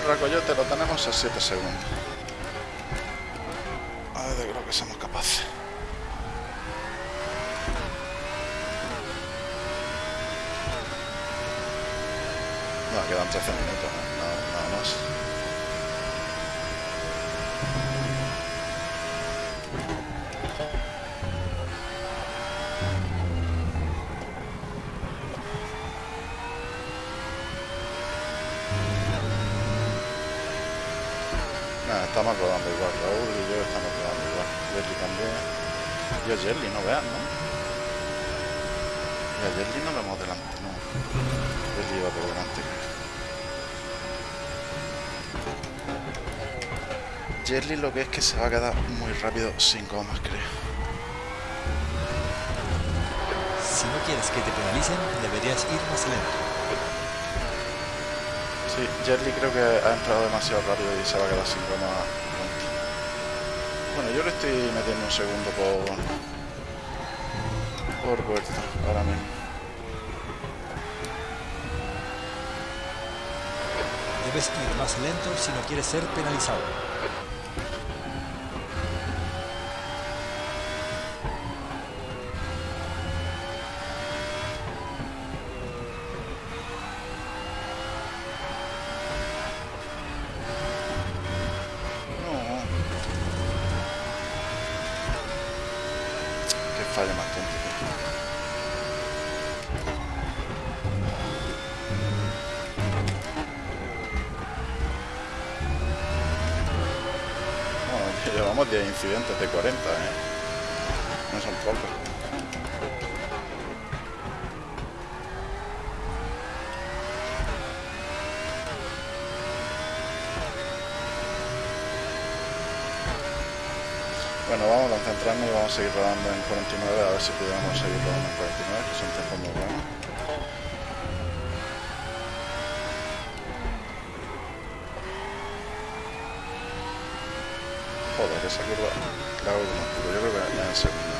Speaker 2: Racoyote lo tenemos a 7 segundos. A ver, de creo que somos capaces. No, quedan 13 minutos, ¿no? nada, nada más. Estamos rodando igual, Raúl y yo estamos rodando igual. Jerry también. Y a Jerry, no vean, ¿no? Y a Jerry no lo hemos delante, no. Jerry iba por delante. Jerry lo que es que se va a quedar muy rápido sin gomas, creo.
Speaker 1: Si no quieres que te penalicen, deberías ir más lento.
Speaker 2: Sí, Jerry creo que ha entrado demasiado rápido y se va a quedar sin goma. Bueno, yo le estoy metiendo un segundo por... por vuelta, ahora mismo.
Speaker 1: Debes ir más lento si no quieres ser penalizado.
Speaker 2: No. Qué falla más tonto. tío. Bueno, ya llevamos 10 incidentes de 40, ¿eh? No son pocos. Bueno, vamos a concentrarnos y vamos a seguir rodando en 49, a ver si podemos seguir rodando en 49, que son tiempos muy buenos. Joder, esa curva la hago como culo, yo creo que ya en segunda.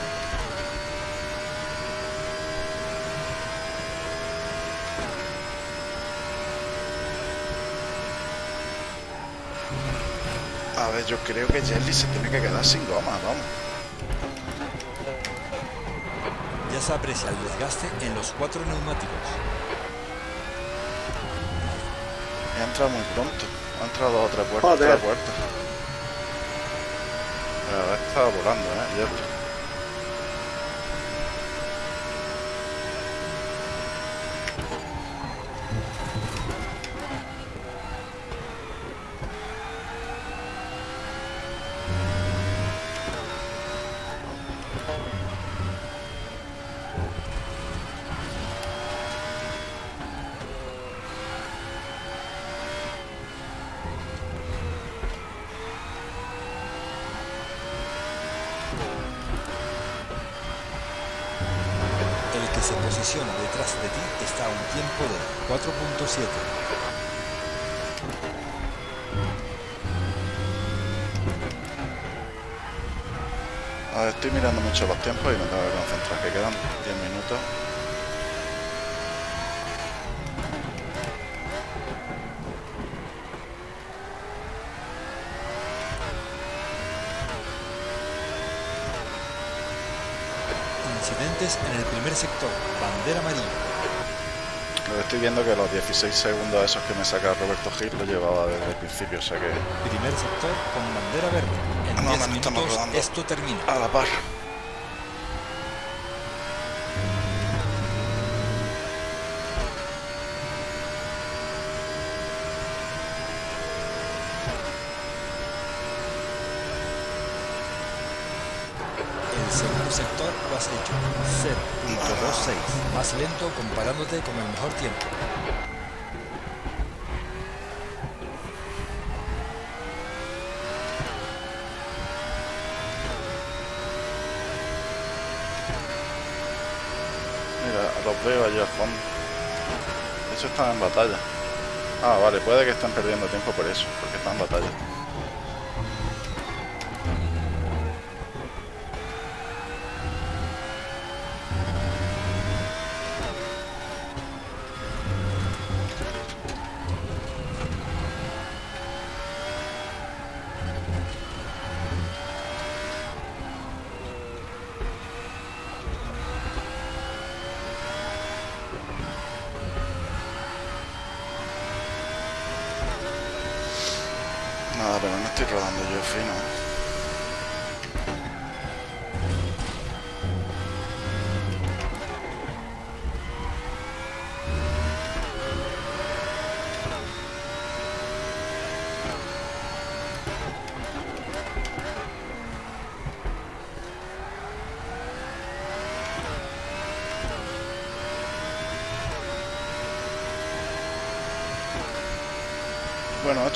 Speaker 2: A ver, yo creo que Jelly se tiene que quedar sin goma, vamos.
Speaker 1: Ya se aprecia el desgaste en los cuatro neumáticos.
Speaker 2: Ha entrado muy pronto. Ha entrado otra puerta,
Speaker 4: Joder.
Speaker 2: otra puerta. Pero ha estado volando, ¿eh? Tiempos y me tengo que concentrar, que quedan 10 minutos.
Speaker 1: Incidentes en el primer sector. Bandera amarilla.
Speaker 2: Estoy viendo que los 16 segundos esos que me saca Roberto Gil lo llevaba desde el principio, o sea que
Speaker 1: Primer sector con bandera verde. En
Speaker 2: No,
Speaker 1: 10
Speaker 2: no, no estamos
Speaker 1: minutos esto termina.
Speaker 2: a la par.
Speaker 1: El segundo sector lo has hecho 0.26, más lento con el mejor tiempo.
Speaker 2: Mira, los veo allí al fondo. Eso están en batalla. Ah, vale, puede que estén perdiendo tiempo por eso, porque están en batalla.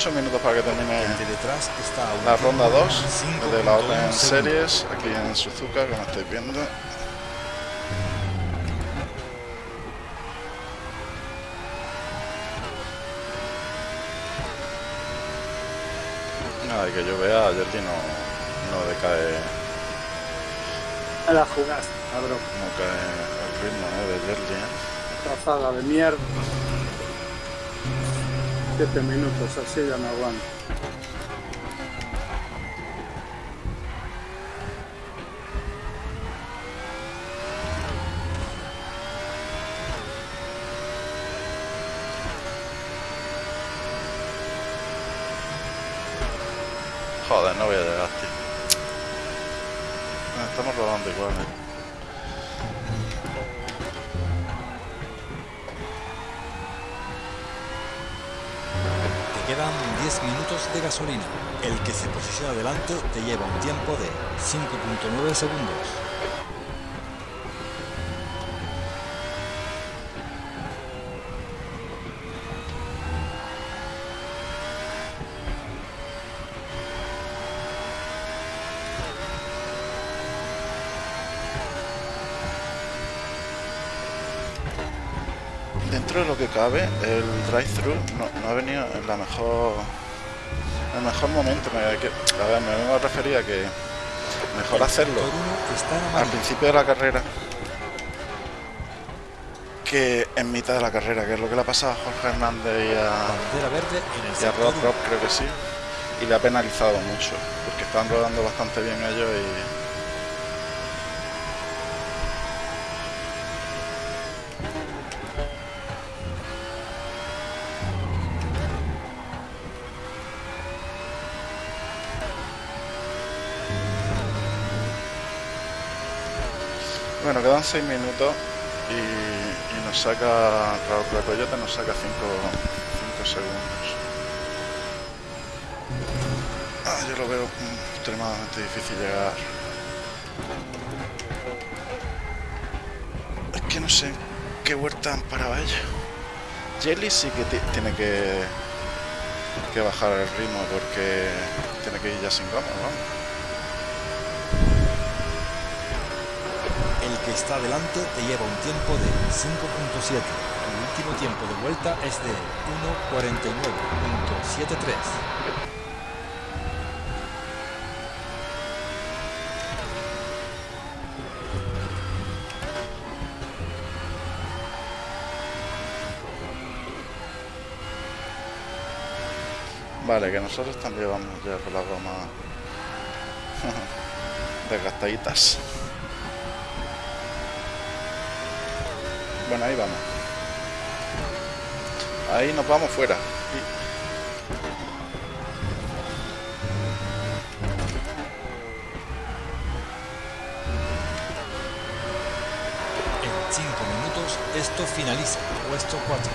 Speaker 2: 8 minutos para que termine
Speaker 1: a
Speaker 2: la ronda
Speaker 1: de
Speaker 2: 2 de la
Speaker 1: 5.1
Speaker 2: Open. Series aquí en Suzuka, como estáis viendo. Nada, y que yo vea, Jordi no, no decae,
Speaker 4: Me la jugaste, cabrón.
Speaker 2: no cae el ritmo ¿eh? de Jordi. ¿eh?
Speaker 4: Trazada de mierda. Siete minutos, así ya no aguanto.
Speaker 1: Que se posiciona delante te lleva un tiempo de 5.9 segundos.
Speaker 2: Dentro de lo que cabe, el drive-thru no, no ha venido en la mejor el mejor momento. Me, que- a ver, me vengo a referir a que mejor hacerlo al principio de la carrera que en mitad de la carrera, que es lo que le ha pasado a Jorge Hernández y a,
Speaker 1: verde
Speaker 2: y a. Rob, creo que sí. Y le ha penalizado mucho, porque están rodando bastante bien ellos y Bueno, quedan 6 minutos y, nos saca, Raúl Coyote nos saca 5 segundos. Ah, yo lo veo extremadamente difícil llegar. Es que no sé qué huerta han parado ellos. Jelly sí que ti- tiene que, que bajar el ritmo porque tiene que ir ya sin goma.
Speaker 1: El está delante te lleva un tiempo de 5.7. Tu último tiempo de vuelta es de 1.49.73.
Speaker 2: Vale, que nosotros también vamos ya con la goma desgastaditas. Bueno, ahí vamos. Ahí nos vamos fuera.
Speaker 1: En 5 minutos esto finaliza. Puesto 4.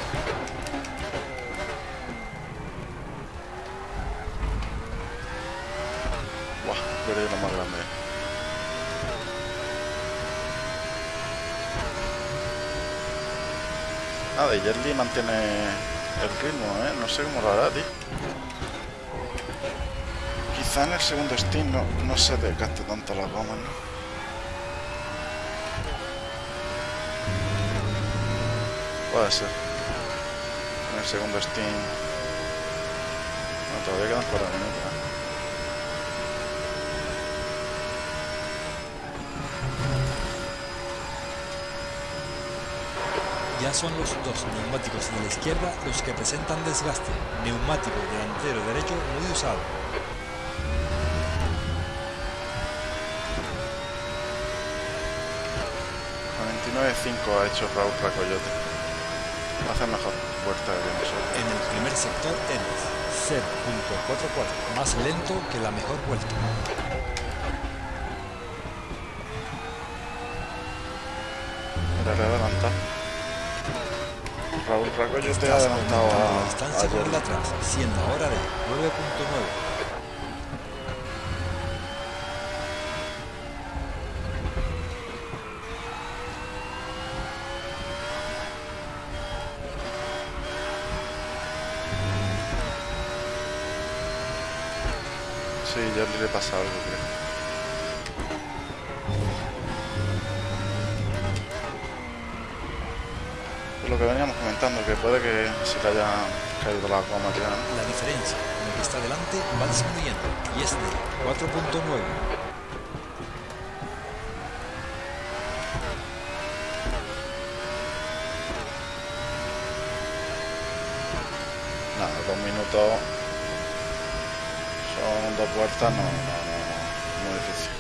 Speaker 2: Buah, perdí lo más grande. Nada, y Jet Li mantiene el ritmo, ¿eh? No sé cómo lo hará, tío. Quizá en el segundo Steam no, no se desgaste tanto la goma, ¿no? Puede ser. En el segundo Steam... No, todavía quedan 4 minutos,
Speaker 1: Ya son los dos neumáticos de la izquierda los que presentan desgaste. Neumático delantero derecho muy usado.
Speaker 2: 99.5 ha hecho Raúl Racoyote. Hace mejor vuelta que nosotros.
Speaker 1: En el primer sector eres 0.44, más lento que la mejor vuelta.
Speaker 2: He adelantado. Raúl Racoyo te ha
Speaker 1: Estás
Speaker 2: adelantado a,
Speaker 1: distancia
Speaker 2: a
Speaker 1: con el
Speaker 2: Jerry.
Speaker 1: atrás, siendo ahora de 9.9.
Speaker 2: Sí, Jerry le pasa algo, creo. Es lo que veníamos comentando, que puede que se le haya caído la goma ya. ¿no?
Speaker 1: La diferencia con el que está delante va disminuyendo y es de 4.9.
Speaker 2: Nada, dos minutos son dos no, no, no, muy difícil.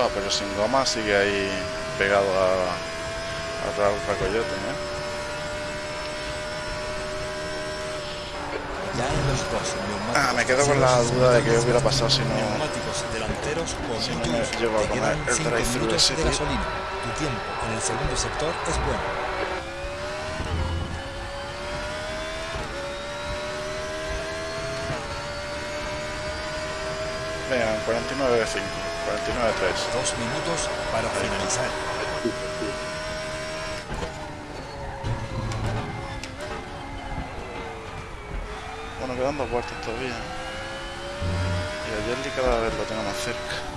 Speaker 2: Va, pero sin goma sigue ahí pegado a, a Raúl Racoyote, ¿no?
Speaker 1: Ya en los dos
Speaker 2: Ah, me quedo con la duda de
Speaker 1: están
Speaker 2: hubiera pasado si no-
Speaker 1: Neumáticos delanteros con
Speaker 2: si no me
Speaker 1: uso.
Speaker 2: llego a comer el
Speaker 1: 5
Speaker 2: drive-thru ese,
Speaker 1: de gasolina. Tu tiempo en el segundo sector es bueno.
Speaker 2: Venga, 49 de 5, 49 de 3.
Speaker 1: Dos minutos para finalizar.
Speaker 2: Bueno, quedan dos vueltas todavía. Y a Jelly cada vez lo tengo más cerca.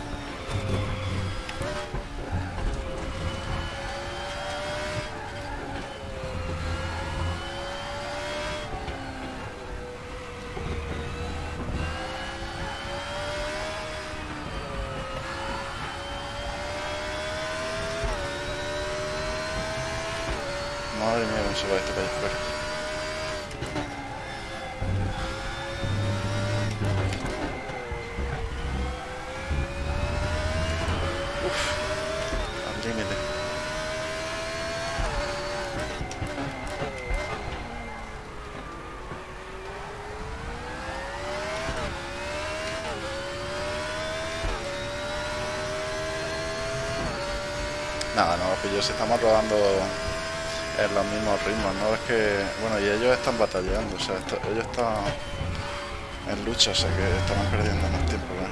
Speaker 2: Pillos estamos rodando en los mismos ritmos, ¿no? Es que, bueno, y ellos están batallando, o sea, esto- ellos están en lucha, o sea que estamos perdiendo más tiempo, ¿no?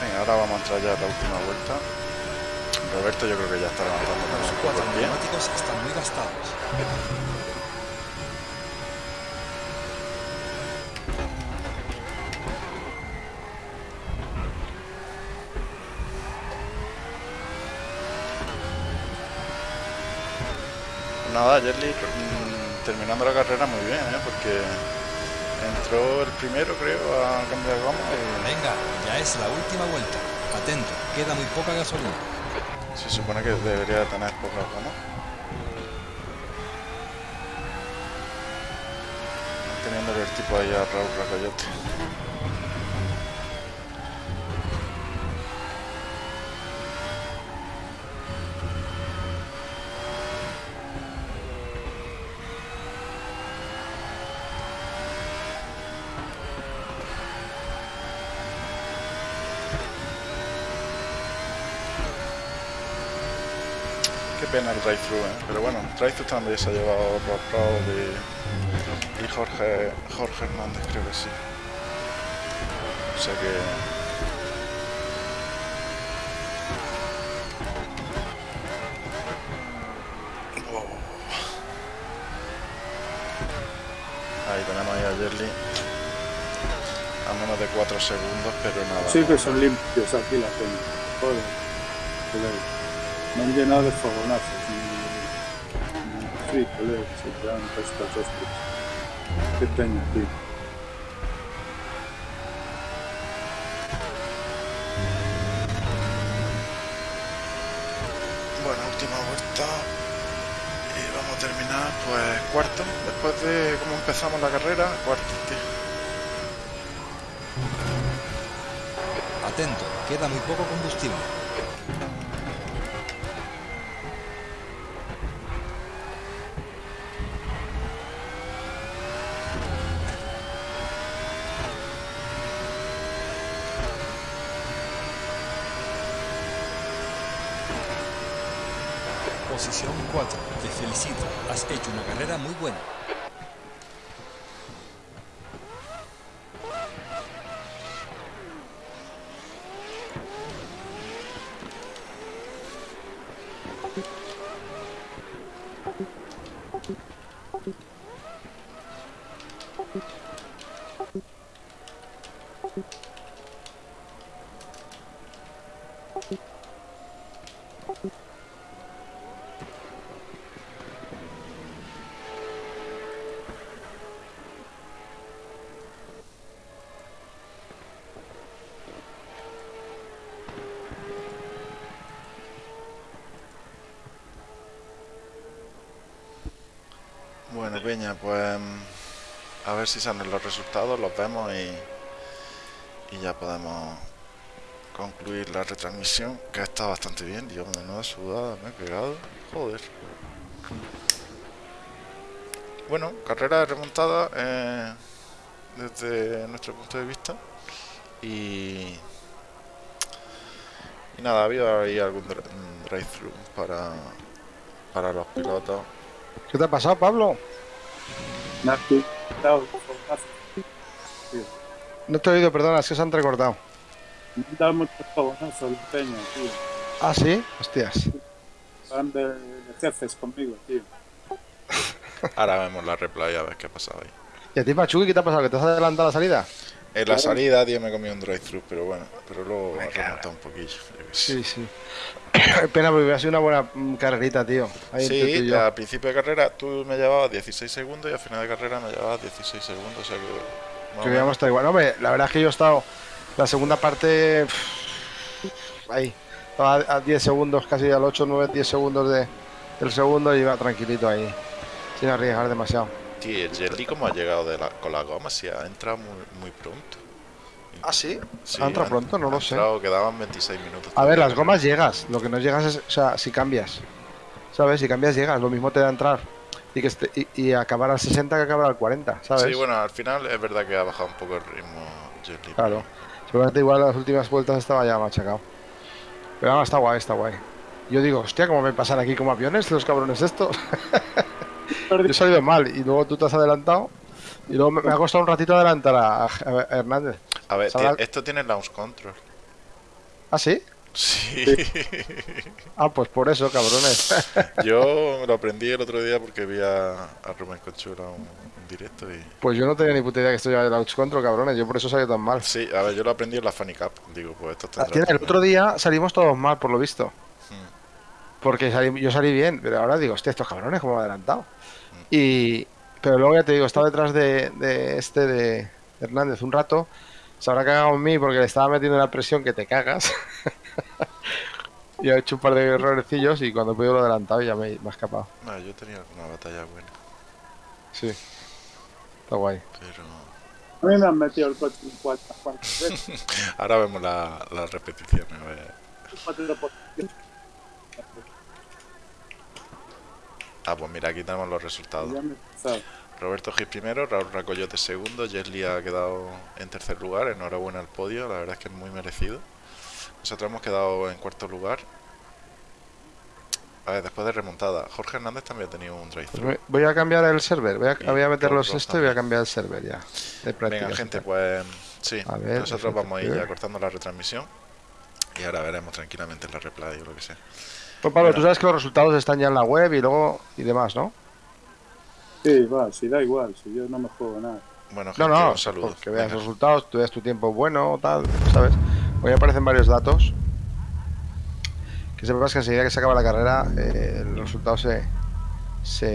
Speaker 2: Venga, ahora vamos a entrar ya a la última vuelta. Roberto yo creo que ya está levantando
Speaker 1: Los cuatro neumáticos están muy gastados.
Speaker 2: Nada, Jerry mm, terminando la carrera muy bien, ¿eh? Porque entró el primero, creo, a cambiar goma y
Speaker 1: Venga, ya es la última vuelta. Atento, queda muy poca gasolina.
Speaker 2: se supone que debería tener poca goma. Teniendo el tipo ahí a Raúl Racoyote. Drive-thru, ¿eh? Pero bueno, drive-thru también se ha llevado Raúl y, y Jorge, Jorge Hernández, creo que sí. O sea que... Ahí tenemos ahí a Jerry a menos de 4 segundos, pero nada.
Speaker 4: Sí que son limpios aquí la gente. Joder. No han llenado de fogonazos tío.
Speaker 2: Bueno, última vuelta. terminar, pues cuarto. Después de cómo empezamos la carrera, cuarto, tío.
Speaker 1: Atento, queda muy poco combustible. Posición 4. Te felicito. Has hecho una carrera muy buena.
Speaker 2: Bueno, Peña, pues mm, a ver si salen los resultados, los vemos y, y ya podemos concluir la retransmisión, que ha estado bastante bien. Dios, menuda sudada me he pegado. Joder. Bueno, carrera remontada eh, desde nuestro punto de vista. Y, y nada, ha habido ahí algún dri- drive-thru para, para los pilotos.
Speaker 3: ¿Qué te ha pasado, Pablo?
Speaker 4: Fogonazo.
Speaker 3: No te he oído, perdona, es que se han recortado.
Speaker 4: Me han dado muchos el peña, tío.
Speaker 3: Ah, sí, hostias.
Speaker 4: Van de, de jefes conmigo, tío.
Speaker 2: Ahora vemos la replay a ver qué ha pasado ahí.
Speaker 3: ¿Y a ti, Pachuki, qué te ha pasado? ¿Que te has adelantado la salida?
Speaker 2: En la salida, tío, me comí un drive-thru, pero bueno, pero luego ha remontado un poquillo.
Speaker 3: Sí, sí. Pena, porque hubiera sido una buena mm, carrerita, tío. Ahí tú
Speaker 2: Sí,
Speaker 3: yo.
Speaker 2: al principio de carrera tú me llevabas 16 segundos y al final de carrera me llevabas 16 segundos, o sea que...
Speaker 3: Que hubiéramos estado igual. No, hombre, la verdad es que yo he estado. La segunda parte. Ahí. Estaba a 10 segundos, casi al 8, 9, 10 segundos de, del segundo y iba tranquilito ahí. Sin arriesgar demasiado.
Speaker 2: Tío, el Jelly como ha llegado de la- con la goma, si ha entrado muy, muy pronto.
Speaker 3: ¿Ah, sí?
Speaker 2: Sí,
Speaker 3: ¿Ha entrado pronto? No lo sé.
Speaker 2: entrado, quedaban 26 minutos.
Speaker 3: A ver, las gomas llegas. Lo que no llegas es. O sea, si cambias. ¿Sabes? Si cambias, llegas. Lo mismo te da entrar. Y, que esté- y, y acabar al 60 que acabar al 40, ¿sabes?
Speaker 2: Sí, bueno, al final es verdad que ha bajado un poco el ritmo Jelly.
Speaker 3: Claro. Seguramente igual las últimas vueltas estaba ya machacado. Pero vamos, está guay, está guay. Yo digo, hostia, ¿cómo me pasan aquí como aviones los cabrones estos? Yo he salido mal y luego tú te has adelantado. Y luego me, me ha costado un ratito adelantar a, a Hernández.
Speaker 2: A ver, esto tiene launch control.
Speaker 3: ¿Ah, sí?
Speaker 2: Sí.
Speaker 3: Ah, pues por eso, cabrones.
Speaker 2: Yo me lo aprendí el otro día porque vi a, a Rubén Conchura un, un directo y...
Speaker 3: pues yo no tenía ni puta idea que esto lleva el launch control, cabrones. Yo por eso salí tan mal.
Speaker 2: Sí, a ver, yo lo aprendí en la Funny Cup. Digo, pues esto
Speaker 3: Ah,
Speaker 2: tendrá
Speaker 3: El otro día salimos todos mal, por lo visto. Porque salí- yo salí bien, pero ahora digo, hostia, estos cabrones, ¿cómo me han adelantado? Y, pero luego ya te digo, estaba detrás de, de este de Hernández un rato. Se habrá cagado en mí porque le estaba metiendo una presión que te cagas. y ha hecho un par de errorecillos y cuando he podido lo he adelantado y ya me, me ha escapado.
Speaker 2: Ah, yo tenía alguna batalla buena,
Speaker 3: Sí. Está guay.
Speaker 2: pero...
Speaker 4: A mí me han metido el coche en cuarta, cuarta vez.
Speaker 2: Ahora vemos la, la repetición, a ver.
Speaker 4: Cuatro posición.
Speaker 2: Ah, pues mira, aquí tenemos los resultados. Roberto Gil primero, Raúl Racoyote segundo, Jesly ha quedado en tercer lugar, enhorabuena al podio, la verdad es que es muy merecido. Nosotros hemos quedado en cuarto lugar. A ver, después de remontada, Jorge Hernández también ha tenido un drive
Speaker 3: voy a cambiar el server. Voy a, voy a meter los
Speaker 2: Rob
Speaker 3: esto y voy a
Speaker 2: también.
Speaker 3: cambiar el server ya. De
Speaker 2: Venga, gente, pues sí,
Speaker 3: A ver,
Speaker 2: nosotros vamos a ir ya cortando la retransmisión y ahora veremos tranquilamente la replay o lo que sea.
Speaker 3: Pues Pablo, tú sabes que los resultados están ya en la web y luego y demás, ¿no?
Speaker 4: Sí, va, si da igual, si yo no me juego nada.
Speaker 2: Bueno,
Speaker 3: No,
Speaker 2: gente,
Speaker 3: no,
Speaker 2: un saludo.
Speaker 3: que veas
Speaker 2: Venga.
Speaker 3: los resultados, tú veas tu tiempo bueno, tal, ¿sabes? Hoy aparecen varios datos. Que sepas que enseguida que se acaba la carrera, eh, los resultados se, se